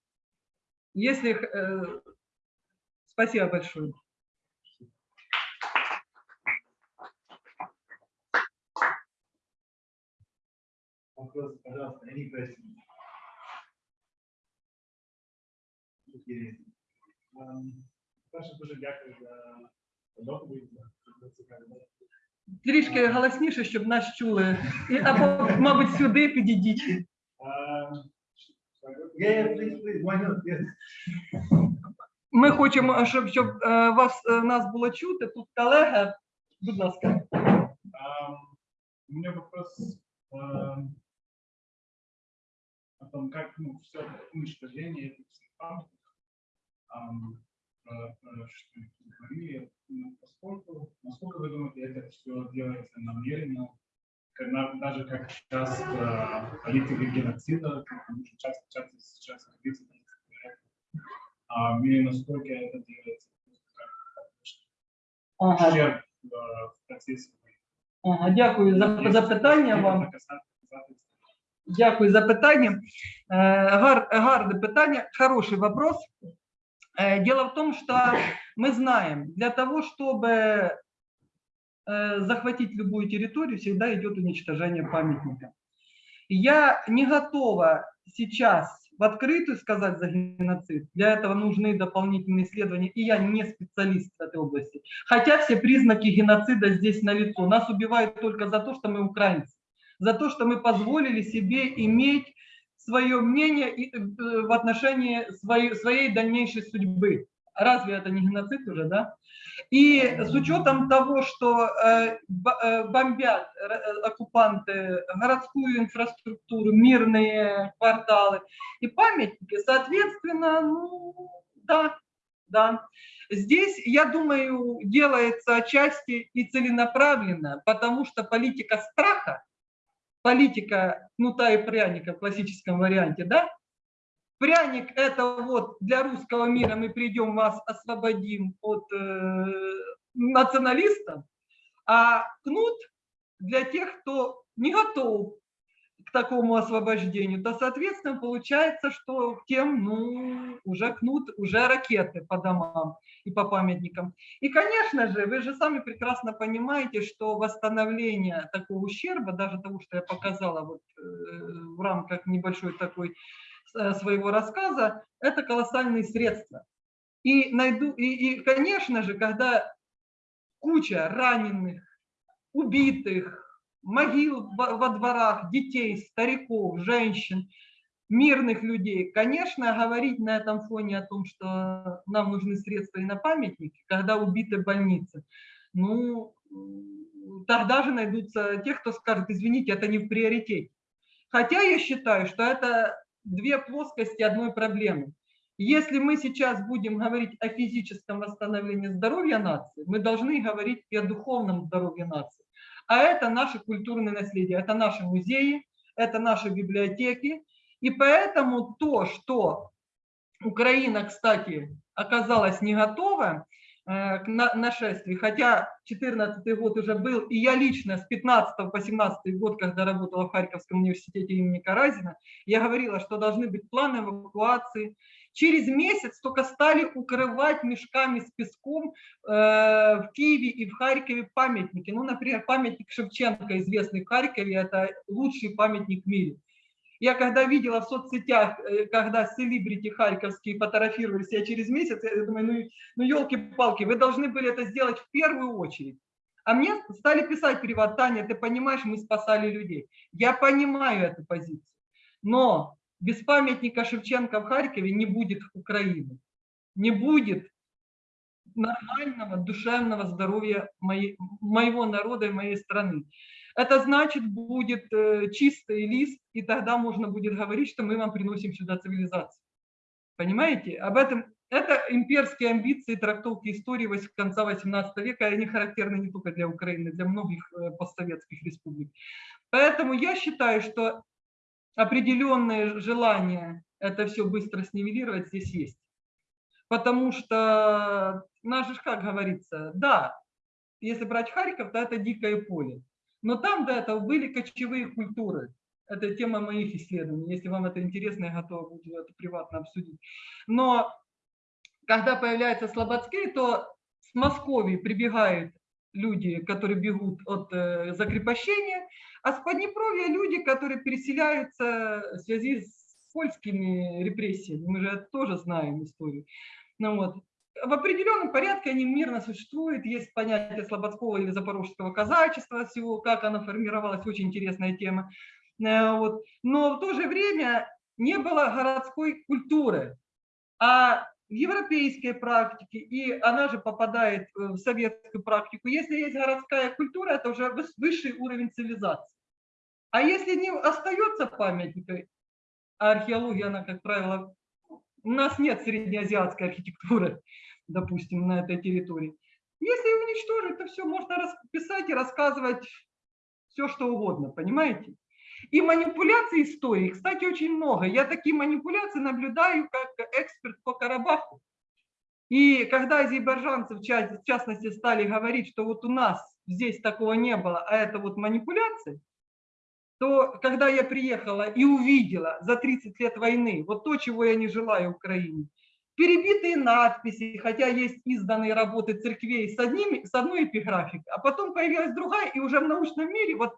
Если... Э, спасибо большое. Вопрос, пожалуйста, Леонид Васильевич. Перше, дуже дякую за доповідь, Трішки голосніше, щоб нас чули. І, або, мабуть, сюди підійдіть. Ми хочемо, щоб, щоб е, вас, е, нас було чути. Тут колега, будь ласка. У меня вопрос о том, как ну, все уничтожение этих про что говорили, ну, поскольку, насколько вы думаете, это все делается намеренно, когда, даже как э, политика геноцида, потому что часто, часто сейчас говорится, а, или насколько это делается Ага, ущерб э, в процессе ага, дякую за запитання вам. Дякую за питання. Гар, гарне хороший вопрос. Дело в том, что мы знаем, для того, чтобы э, захватить любую территорию, всегда идет уничтожение памятника. Я не готова сейчас в открытую сказать за геноцид. Для этого нужны дополнительные исследования, и я не специалист в этой области. Хотя все признаки геноцида здесь налицо. Нас убивают только за то, что мы украинцы за то, что мы позволили себе иметь свое мнение э, в отношении своей, своей дальнейшей судьбы. Разве это не геноцид уже, да? И с учетом того, что э, э, бомбят оккупанты городскую инфраструктуру, мирные кварталы и памятники, соответственно, ну, да, да. Здесь, я думаю, делается отчасти и целенаправленно, потому что политика страха, политика кнута и пряника в классическом варианте, да? Пряник – это вот для русского мира мы придем, вас освободим от э, националистов, а кнут для тех, кто не готов такому освобождению, то, соответственно, получается, что тем, ну, уже кнут, уже ракеты по домам и по памятникам. И, конечно же, вы же сами прекрасно понимаете, что восстановление такого ущерба, даже того, что я показала вот э, в рамках небольшой такой э, своего рассказа, это колоссальные средства. И, найду, и, и, конечно же, когда куча раненых, убитых, могил во, во дворах, детей, стариков, женщин, мирных людей. Конечно, говорить на этом фоне о том, что нам нужны средства и на памятники, когда убиты больницы, ну, тогда же найдутся те, кто скажет, извините, это не в приоритете. Хотя я считаю, что это две плоскости одной проблемы. Если мы сейчас будем говорить о физическом восстановлении здоровья нации, мы должны говорить и о духовном здоровье нации. А это наше культурное наследие, это наши музеи, это наши библиотеки. И поэтому то, что Украина, кстати, оказалась не готова э, к на- нашествию, хотя 14 год уже был, и я лично с 15 по 17 год, когда работала в Харьковском университете имени Каразина, я говорила, что должны быть планы эвакуации. Через месяц только стали укрывать мешками с песком э, в Киеве и в Харькове памятники. Ну, например, памятник Шевченко, известный в Харькове, это лучший памятник в мире. Я когда видела в соцсетях, э, когда селебрити харьковские фотографировались, я через месяц, я думаю, ну, ну елки-палки, вы должны были это сделать в первую очередь. А мне стали писать приват, Таня, ты понимаешь, мы спасали людей. Я понимаю эту позицию. Но без памятника Шевченко в Харькове не будет Украины. Не будет нормального душевного здоровья моей, моего народа и моей страны. это значит будет э, чистый лист, и тогда можно будет говорить, что мы вам приносим сюда цивилизацию. Понимаете? Об этом это имперские амбиции трактовки истории конца 18 века, и они характерны не только для Украины, для многих э, постсоветских республик. Поэтому я считаю, что определенное желание это все быстро снивелировать здесь есть. Потому что, наш же как говорится, да, если брать Харьков, то это дикое поле. Но там до этого были кочевые культуры. Это тема моих исследований. Если вам это интересно, я готова буду это приватно обсудить. Но когда появляется Слободской, то с Московии прибегают люди, которые бегут от э, закрепощения, а с Поднепровья люди, которые переселяются в связи с польскими репрессиями. Мы же тоже знаем историю. Ну, вот. В определенном порядке они мирно существуют. Есть понятие слободского или запорожского казачества, всего, как оно формировалось, очень интересная тема. Э, Вот. Но в то же время не было городской культуры. А европейской практике, и она же попадает э, в советскую практику, если есть городская культура, это уже выс- высший уровень цивилизации. А если не остается памятникой, а археология, она, как правило, у нас нет среднеазиатской архитектуры, допустим, на этой территории. Если уничтожить, то все можно расписать и рассказывать все, что угодно, понимаете? И манипуляций истории, кстати, очень много. Я такие манипуляции наблюдаю как эксперт по Карабаху. И когда азербайджанцы, в частности, стали говорить, что вот у нас здесь такого не было, а это вот манипуляции, то когда я приехала и увидела за 30 лет войны вот то, чего я не желаю Украине, перебитые надписи, хотя есть изданные работы церквей с, одними, с одной эпиграфикой, а потом появилась другая, и уже в научном мире, вот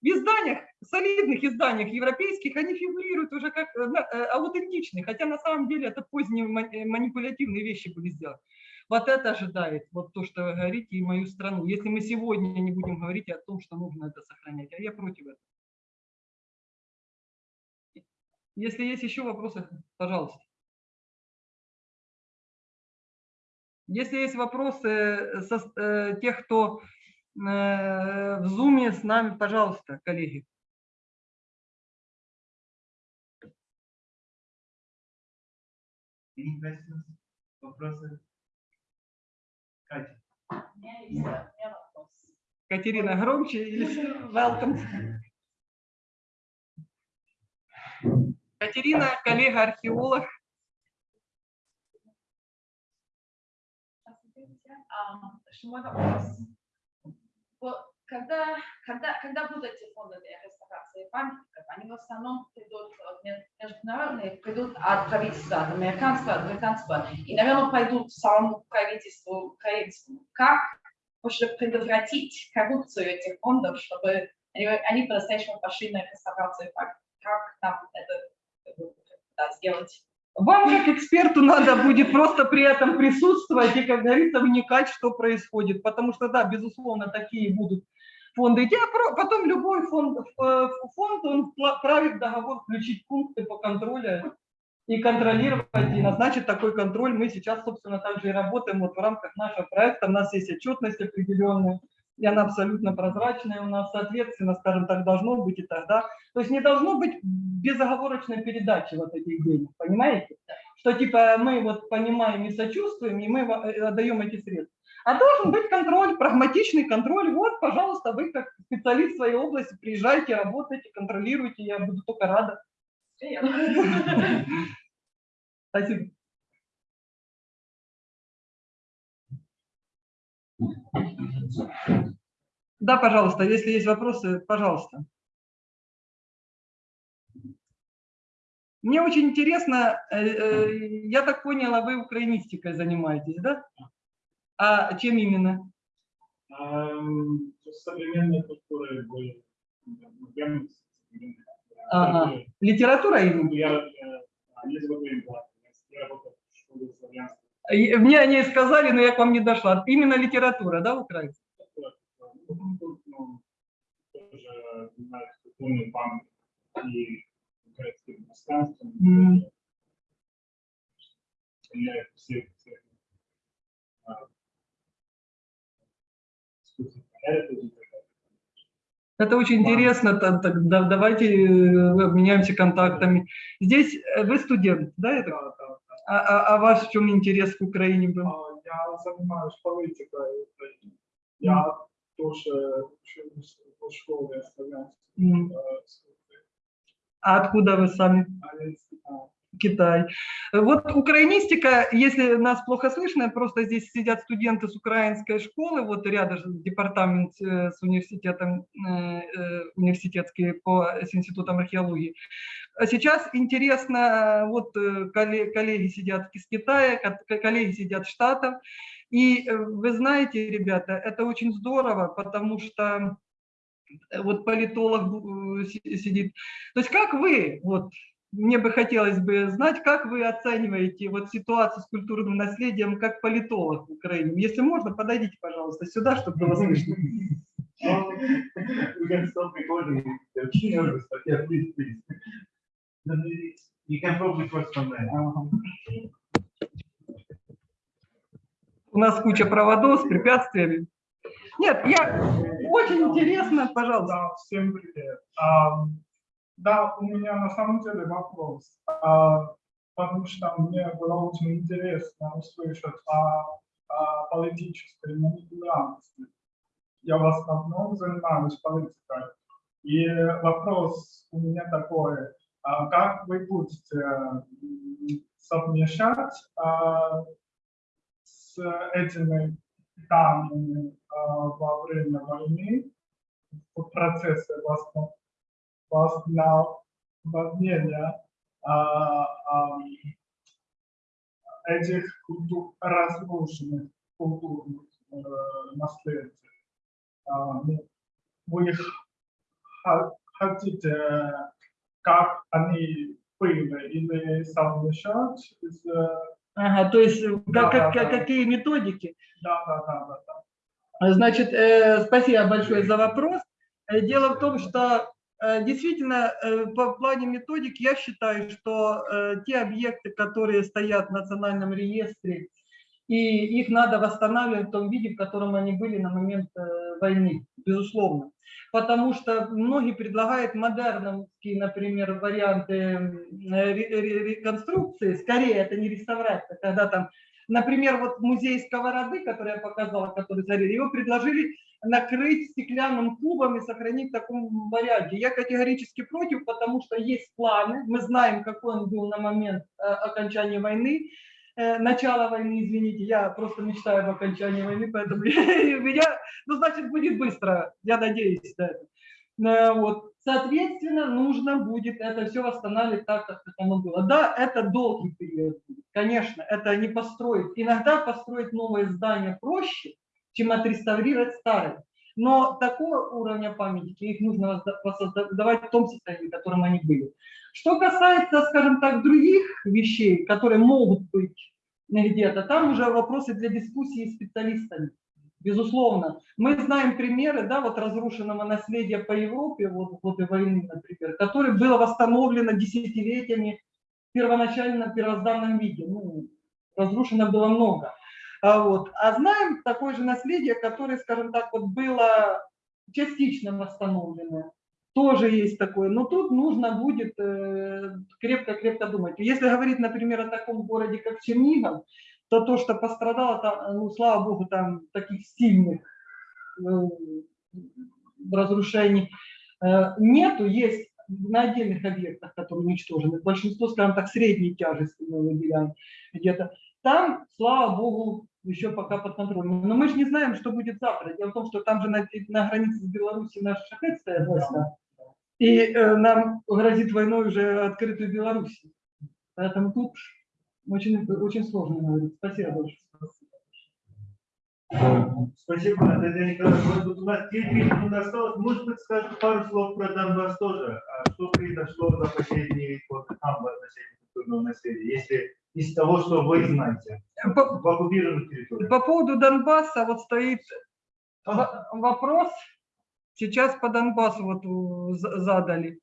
в изданиях, солидных изданиях европейских, они фигурируют уже как э, э, аутентичные, хотя на самом деле это поздние э, манипулятивные вещи были сделаны. Вот это ожидает, вот то, что вы говорите, и мою страну. Если мы сегодня не будем говорить о том, что нужно это сохранять, а я против этого. Если есть еще вопросы, пожалуйста. Если есть вопросы со э, тех, кто в зуме с нами, пожалуйста, коллеги. Вопросы? Катя. У меня есть, э, у меня вопрос. Катерина, громче или welcome. Катерина, коллега-археолог. Что мой вопрос. Когда, когда, когда будут эти фонды для реставрации памятников, они в основном придут ме- международные, придут от правительства, от американского, от британского, и, наверное, пойдут самому правительству украинскому. Как можно предотвратить коррупцию этих фондов, чтобы они, они по-настоящему пошли на реставрацию памятников? Как нам это да, сделать? Вам, как эксперту, надо будет просто при этом присутствовать и, как говорится, вникать, что происходит. Потому что, да, безусловно, такие будут фонды про- потом любой фонд, э, фонд он в договор включить пункты по контролю и контролировать, и назначить такой контроль. Мы сейчас, собственно, также и работаем вот в рамках нашего проекта. У нас есть отчетность определенная, и она абсолютно прозрачная у нас, соответственно, скажем так, должно быть и тогда. То есть не должно быть безоговорочной передачи вот этих денег, понимаете? Что типа мы вот понимаем и сочувствуем, и мы э, отдаем эти средства. А должен быть контроль, прагматичный контроль. Вот, пожалуйста, вы как специалист в своей области приезжайте, работайте, контролируйте, я буду только рада. Спасибо. Да, пожалуйста, если есть вопросы, пожалуйста. Мне очень интересно, э, э, я так поняла, вы украинистикой занимаетесь, да? А чем именно? Ам, Современная культура более модерная, современная. Ага. Литература именно? Я, э, другой план. Я работал в школе славянского. Мне они сказали, но я к вам не дошла. Именно литература, да, украинская? Это очень интересно. давайте э, обменяемся контактами. Здесь э, вы студент, да? это? Да, да. А, а, а ваш в чем интерес к Украине был? А, Я занимаюсь политикой. Я тоже учился в школе славянской. Службы. А откуда вы сами? А я из Китая. Китай. Вот украинистика, если нас плохо слышно, просто здесь сидят студенты с украинской школы, вот рядом департамент э, с университетом, э, э, университетский по с институтом археологии. А сейчас интересно, вот колле- коллеги сидят из Китая, ко- коллеги сидят в Штатах, и вы знаете, ребята, это очень здорово, потому что вот политолог си- сидит. То есть как вы, вот мне бы хотелось бы знать, как вы оцениваете вот ситуацию с культурным наследием как политолог в Украине. Если можно, подойдите, пожалуйста, сюда, чтобы было слышно. There. У нас куча проводов с препятствиями. Нет, я очень интересно, пожалуйста. Да, всем привет. Да, у меня на самом деле вопрос, А, потому что мне было очень интересно услышать о, о политической манипуляции. Я в основном занимаюсь политикой. И вопрос у меня такой, а как вы будете совмещать а, с этими данными а, во время войны в процессе восстановления а, а, этих культур, разрушенных культурных э, наследий. А, ну, Вы хотите, как они были, или совмещать с... э, Ага, то есть э, Да, как, как- да, да. какие методики? Да, да, да, да, да. Значит, э, спасибо большое за вопрос. Э, Дело в том, что действительно э, по плане методик я считаю, что э, те объекты, которые стоят в национальном реестре, и их надо восстанавливать в том виде, в котором они были на момент э, войны, безусловно. Потому что многие предлагают модерновские, например, варианты реконструкции. Скорее, это не реставрация, когда там Например, вот музей сковороды, который я показала, который зарили, его предложили накрыть стеклянным кубом и сохранить в таком варианте. Я категорически против, потому что есть планы, мы знаем, какой он был на момент э, окончания войны, э, начала войны, извините, я просто мечтаю об окончании войны, поэтому меня, ну, значит, будет быстро, я надеюсь на это. Э, Вот. Соответственно, нужно будет это все восстанавливать так, как оно было. Да, это долгий период конечно, это не построить. Иногда построить новое здание проще, чем отреставрировать старое. Но такого уровня памятники их нужно воссоздавать в том состоянии, в котором они были. Что касается, скажем так, других вещей, которые могут быть где-то, там уже вопросы для дискуссии с специалистами. Безусловно. Мы знаем примеры, да, вот разрушенного наследия по Европе, вот годы войны, например, которое было восстановлено десятилетиями в первоначально первозданном виде. Ну, разрушено было много. А, вот. а знаем такое же наследие, которое, скажем так, вот было частично восстановлено. Тоже есть такое. Но тут нужно будет э, крепко-крепко думать. Если говорить, например, о таком городе, как Чернигов, то то, что пострадало, там, ну, слава богу, там таких сильных э, разрушений э, нету. Есть на отдельных объектах, которые уничтожены. Большинство, скажем так, средней тяжести мы выделяем где-то. Там, слава богу, еще пока под контролем. Но мы же не знаем, что будет завтра. Дело в том, что там же на, на границе с Беларусью наши шахет стоят войска. И э, нам грозит войной уже открытую Белоруссию. Поэтому тут очень, очень сложно говорить. Спасибо большое. Спасибо, Наталья Николаевна. Вот у нас 9 минут осталось. Может быть, скажете пару слов про Донбасс тоже? А Что произошло за последние годы там в отношении культурного наследия, если из того, что вы знаете, По, в оккупированных территориях? по поводу Донбасса вот стоит А, вопрос. Сейчас по Донбассу вот э, за- задали.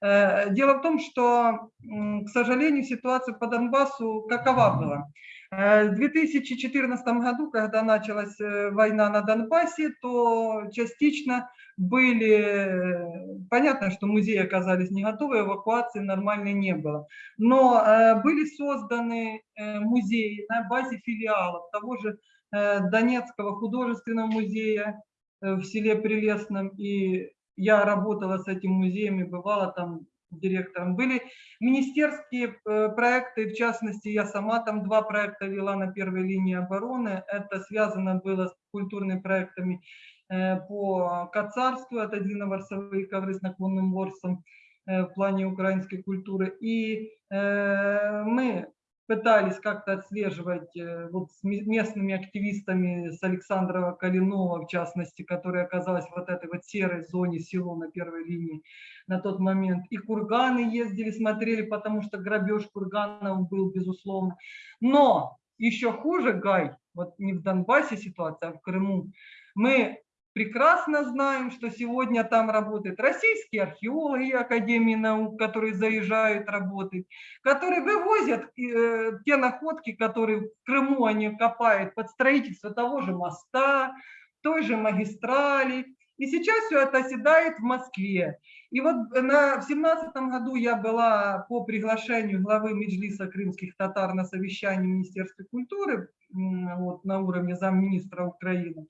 Э, Дело в том, что, к сожалению, ситуация по Донбассу какова была? Э, В 2014 году, когда началась э, война на Донбассе, то частично были, понятно, что музеи оказались не готовы, эвакуации нормальной не было. Но были созданы музеи на базе филиалов того же Донецкого художественного музея в селе Прелестном. И я работала с этим музеем и бывала там директором. Были министерские э, проекты, в частности, я сама там два проекта вела на первой линии обороны. Это связано было с культурными проектами э, по Кацарству, это длинноворсовые ковры с наклонным ворсом э, в плане украинской культуры. И мы пытались как-то отслеживать э, вот с ме- местными активистами, с Александрова Калинова, в частности, которая оказалась в вот этой вот серой зоне село на первой линии на тот момент. И курганы ездили, смотрели, потому что грабеж курганов был, безусловно. Но еще хуже, Гай, вот не в Донбассе ситуация, а в Крыму, мы прекрасно знаем, что сегодня там работают российские археологи Академии наук, которые заезжают работать, которые вывозят э, те находки, которые в Крыму они копают под строительство того же моста, той же магистрали. И сейчас все это оседает в Москве. И вот на, в семнадцатом году я была по приглашению главы Меджлиса крымских татар на совещании Министерства культуры вот, на уровне замминистра Украины.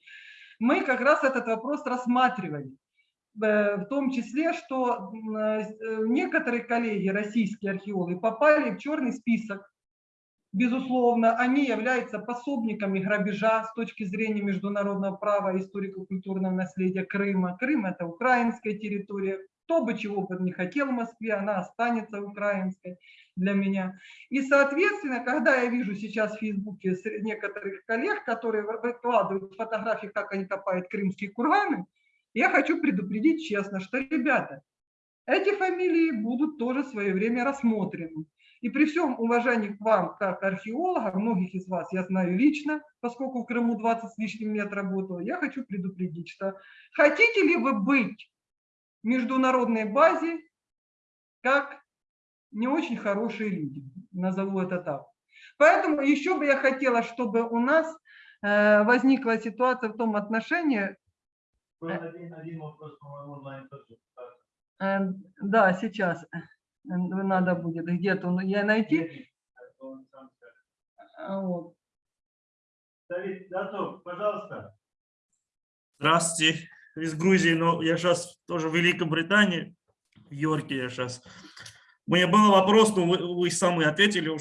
Мы как раз этот вопрос рассматривали. Э, В том числе, что м, э, некоторые коллеги, российские археологи, попали в черный список Безусловно, они являются пособниками грабежа с точки зрения международного права историко-культурного наследия Крыма. Крым – это украинская территория. Кто бы чего бы не хотел в Москве, она останется украинской для меня. И, соответственно, когда я вижу сейчас в Фейсбуке некоторых коллег, которые вы- выкладывают фотографии, как они копают крымские курганы, я хочу предупредить честно, что, ребята, эти фамилии будут тоже в свое время рассмотрены. И при всем уважении к вам, как археолога, многих из вас я знаю лично, поскольку в Крыму 20 с лишним лет работала, я хочу предупредить, что хотите ли вы быть в международной базе как не очень хорошие люди, назову это так. Поэтому еще бы я хотела, чтобы у нас э, возникла ситуация в том отношении, Был один, один вопрос, по-моему, онлайн тоже. э, да, сейчас э, надо будет где-то ну, я найти. А, Вот. Давид, Датов, пожалуйста. Здравствуйте, из Грузии, но я сейчас тоже в Великобритании, в Йорке я сейчас. Меня был вопрос, но вы, вы сами ответили.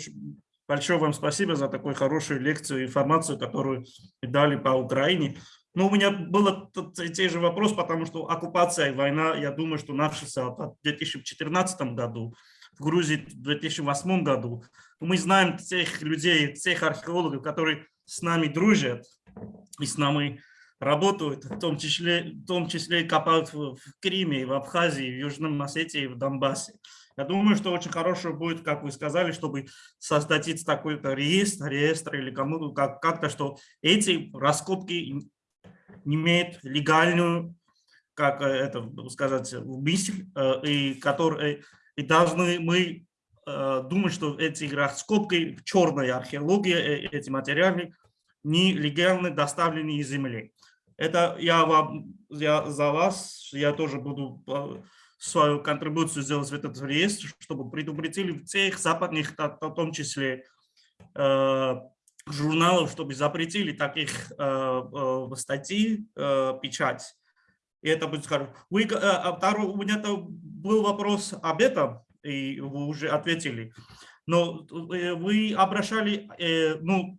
Большое вам спасибо за такую хорошую лекцию, информацию, которую дали по Украине. Но у меня был те же вопрос, потому что оккупация и война, я думаю, что начался в 2014 году, в Грузии в 2008 году. Мы знаем тех людей, тех археологов, которые с нами дружат и с нами работают, в том числе, в том числе копают в, в Криме, в Абхазии, в Южном Осетии, в Донбассе. Я думаю, что очень хорошо будет, как вы сказали, чтобы создать такой-то реестр, реестр или кому-то как, как-то, что эти раскопки имеют легальную, как это сказать, мысль, и, которые, и должны мы думать, что эти раскопки, черная археология, эти материалы нелегально доставлены из земли. Это я, вам, я за вас, я тоже буду свою контрибуцию сделать в этот реестр, чтобы предупредили всех западных, в том числе э, журналов, чтобы запретили таких э, э, статей, печать. И это будет. Вы, э, второй, у меня был вопрос об этом, и вы уже ответили. Но вы обращали, ну,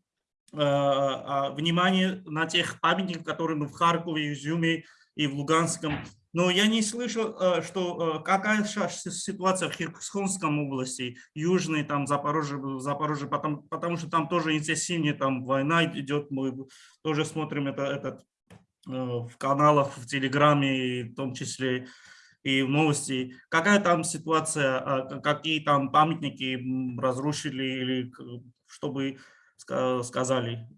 внимание на тех памятников, которые в Харькове, Изюме и в Луганском. Но я не слышал, что какая сейчас ситуация в Херсонском области, Южной, там, Запорожье, Запорожье потому, потому что там тоже интенсивнее там война идет, мы тоже смотрим это, этот в каналах, в Телеграме, в том числе и в новости. Какая там ситуация, какие там памятники разрушили или чтобы сказали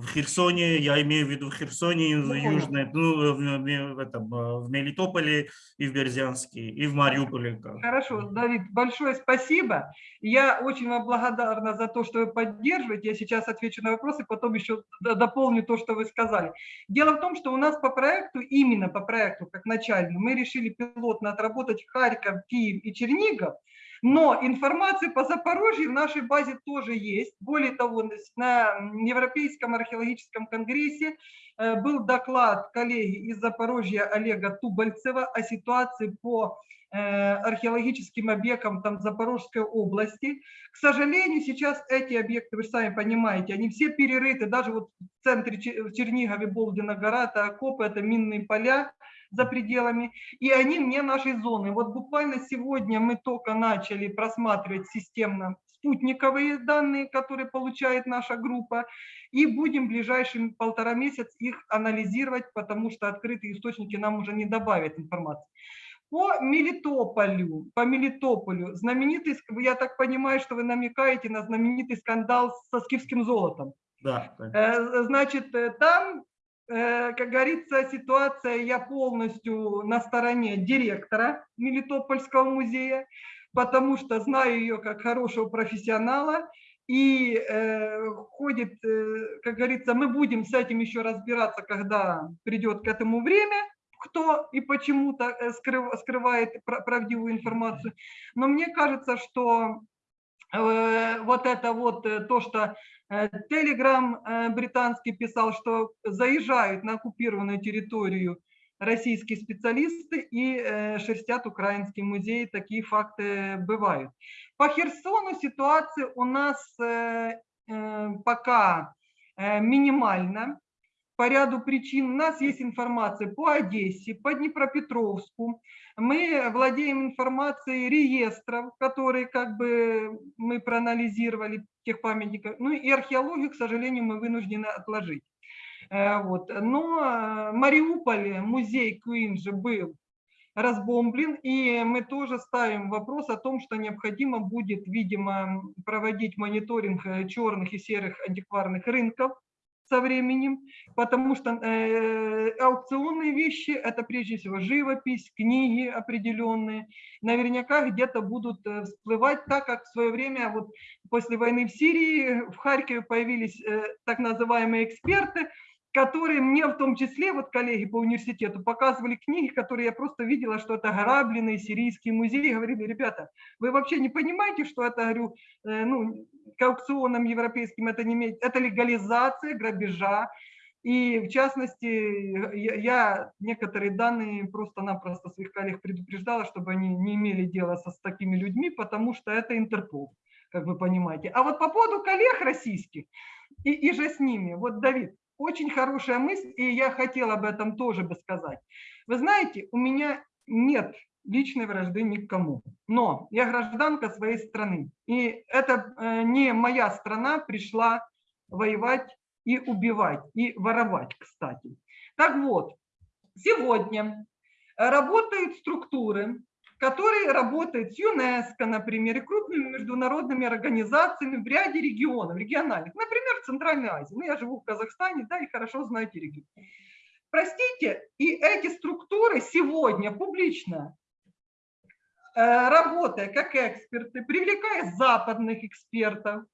в Херсоне, я имею в виду в Херсоне, в понял. Южной, ну, в, в- этом, э, в Мелитополе и в Бердянске, и в Мариуполе. Хорошо, Давид, большое спасибо. Я очень вам благодарна за то, что вы поддерживаете. Я сейчас отвечу на вопросы, потом еще дополню то, что вы сказали. Дело в том, что у нас по проекту, именно по проекту, как начальному, мы решили пилотно отработать Харьков, Киев и Чернигов, но информация по Запорожью в нашей базе тоже есть. Более того, на Европейском археологическом конгрессе э, был доклад коллеги из Запорожья Олега Тубальцева о ситуации по э, археологическим объектам там Запорожской области. К сожалению, сейчас эти объекты, вы сами понимаете, они все перерыты, даже вот в центре в Чернигове, Болдина гора, это окопы, это минные поля за пределами, и они вне нашей зоны. Вот буквально сегодня мы только начали просматривать системно спутниковые данные, которые получает наша группа, и будем в ближайшие полтора месяца их анализировать, потому что открытые источники нам уже не добавят информации. По Мелитополю, по Мелитополю, знаменитый, я так понимаю, что вы намекаете на знаменитый скандал со скифским золотом. Да. Э, Значит, э, там, как говорится, ситуация, я полностью на стороне директора Мелитопольского музея, потому что знаю ее как хорошего профессионала, и э, ходит, э, как говорится, мы будем с этим еще разбираться, когда придет к этому время, кто и почему то э, скрыв- скрывает пра- правдивую информацию. Но мне кажется, что э, вот это вот э, то, что Телеграм британский писал, что заезжают на оккупированную территорию российские специалисты и э, шерстят украинский музей. Такие факты бывают. По Херсону ситуация у нас э, э, пока э, минимальна по ряду причин. У нас есть информация по Одессе, по Днепропетровску. Мы владеем информацией реестров, которые как бы мы проанализировали тех памятников. Ну и археологию, к сожалению, мы вынуждены отложить. Э, Вот. Но э, Мариуполе музей Куин же был разбомблен, и мы тоже ставим вопрос о том, что необходимо будет, видимо, проводить мониторинг э, черных и серых антикварных рынков со временем, потому что э, аукционные вещи – это прежде всего живопись, книги определенные, наверняка где-то будут э, всплывать, так как в свое время вот после войны в Сирии в Харькове появились э, так называемые эксперты, которые мне в том числе, вот коллеги по университету, показывали книги, которые я просто видела, что это грабленные сирийские музеи, говорили, ребята, вы вообще не понимаете, что это, говорю, э, ну, к аукционам европейским это не имеет, это легализация грабежа, и в частности, я, я некоторые данные просто-напросто своих коллег предупреждала, чтобы они не имели дела со, с такими людьми, потому что это Интерпол, как вы понимаете. А вот по поводу коллег российских и, и же с ними, вот, Давид, очень хорошая мысль, и я хотела об этом тоже бы сказать. Вы знаете, у меня нет личной вражды ни к кому, но я гражданка своей страны, и это э, не моя страна пришла воевать и убивать, и воровать, кстати. Так вот, сегодня работают структуры, которые работают с ЮНЕСКО, например, и крупными международными организациями в ряде регионов, региональных, например, в Центральной Азии. Ну, я живу в Казахстане, да, и хорошо знаю эти регионы. Простите, и эти структуры сегодня публично, работая как эксперты, привлекая западных экспертов,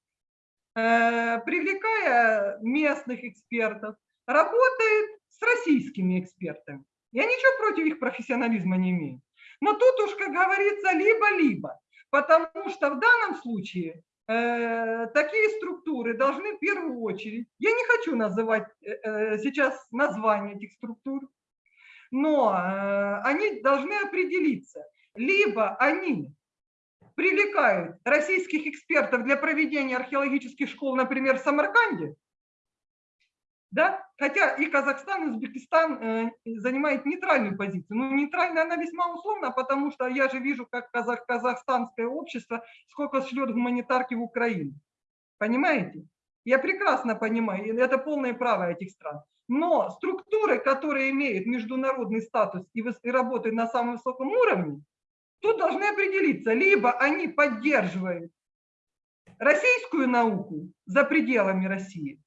э, привлекая местных экспертов, работает с российскими экспертами. Я ничего против их профессионализма не имею. Но тут уж, как говорится, либо-либо. Потому что в данном случае э, такие структуры должны в первую очередь, я не хочу называть э, э, сейчас название этих структур, но э, они должны определиться. Либо они привлекают российских экспертов для проведения археологических школ, например, в Самарканде, да? Хотя и Казахстан, и Узбекистан э, занимает нейтральную позицию. Ну, нейтральная она весьма условна, потому что я же вижу, как казах, казахстанское общество сколько шлет гуманитарки в Украину. Понимаете? Я прекрасно понимаю, это полное право этих стран. Но структуры, которые имеют международный статус и работают на самом высоком уровне, тут должны определиться, либо они поддерживают российскую науку за пределами России,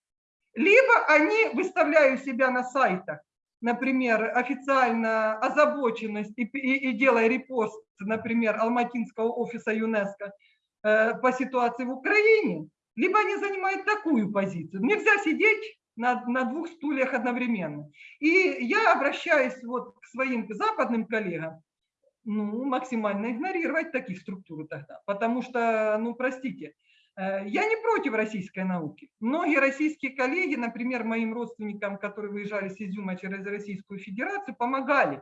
либо они выставляют себя на сайтах, например, официально озабоченность и, и, и делая репост, например, Алматинского офиса ЮНЕСКО э, по ситуации в Украине, либо они занимают такую позицию. Нельзя сидеть на, на двух стульях одновременно. И я обращаюсь вот к своим западным коллегам, ну, максимально игнорировать такие структуры тогда. Потому что, ну, простите, э, я не против российской науки. Многие российские коллеги, например, моим родственникам, которые выезжали с Изюма через Российскую Федерацию, помогали.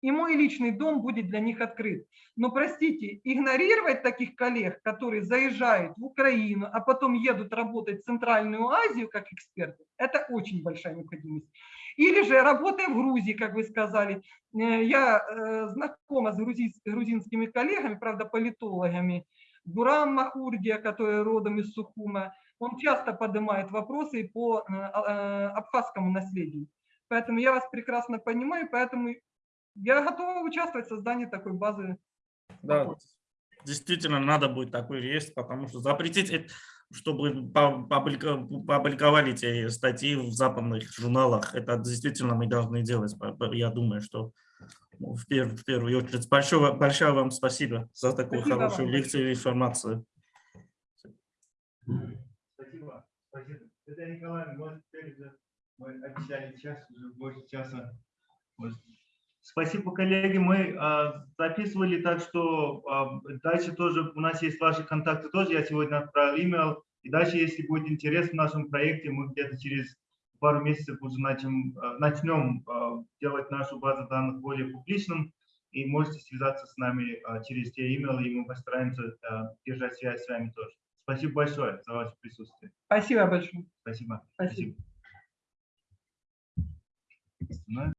И мой личный дом будет для них открыт. Но, простите, игнорировать таких коллег, которые заезжают в Украину, а потом едут работать в Центральную Азию как эксперты, это очень большая необходимость. Или же работая в Грузии, как вы сказали. Э, Я э, знакома с грузинс- грузинскими коллегами, правда, политологами. Бурам Махурдия, который родом из Сухума, он часто поднимает вопросы по э, э, абхазскому наследию. Поэтому я вас прекрасно понимаю, поэтому я готова участвовать в создании такой базы. Да, действительно надо будет такой реестр, потому что запретить, чтобы публиковали эти статьи в западных журналах, это действительно мы должны делать. Я думаю, что ну, в, пер- в первую очередь. Большое, большое вам спасибо за такую Спасибо вам хорошую лекцию и информацию. Спасибо. Спасибо. Татьяна Николаевна, может, теперь мы обещали час, уже больше часа. Вот. Спасибо, коллеги. Мы а, записывали, так что а, дальше тоже у нас есть ваши контакты тоже. Я сегодня отправил имейл. И дальше, если будет интерес в нашем проекте, мы где-то через пару месяцев уже начнем, а, начнем делать нашу базу данных более публичным. И можете связаться с нами через те имейлы, и мы постараемся держать связь с вами тоже. Спасибо большое за ваше присутствие. Спасибо большое. Спасибо. Спасибо. Спасибо.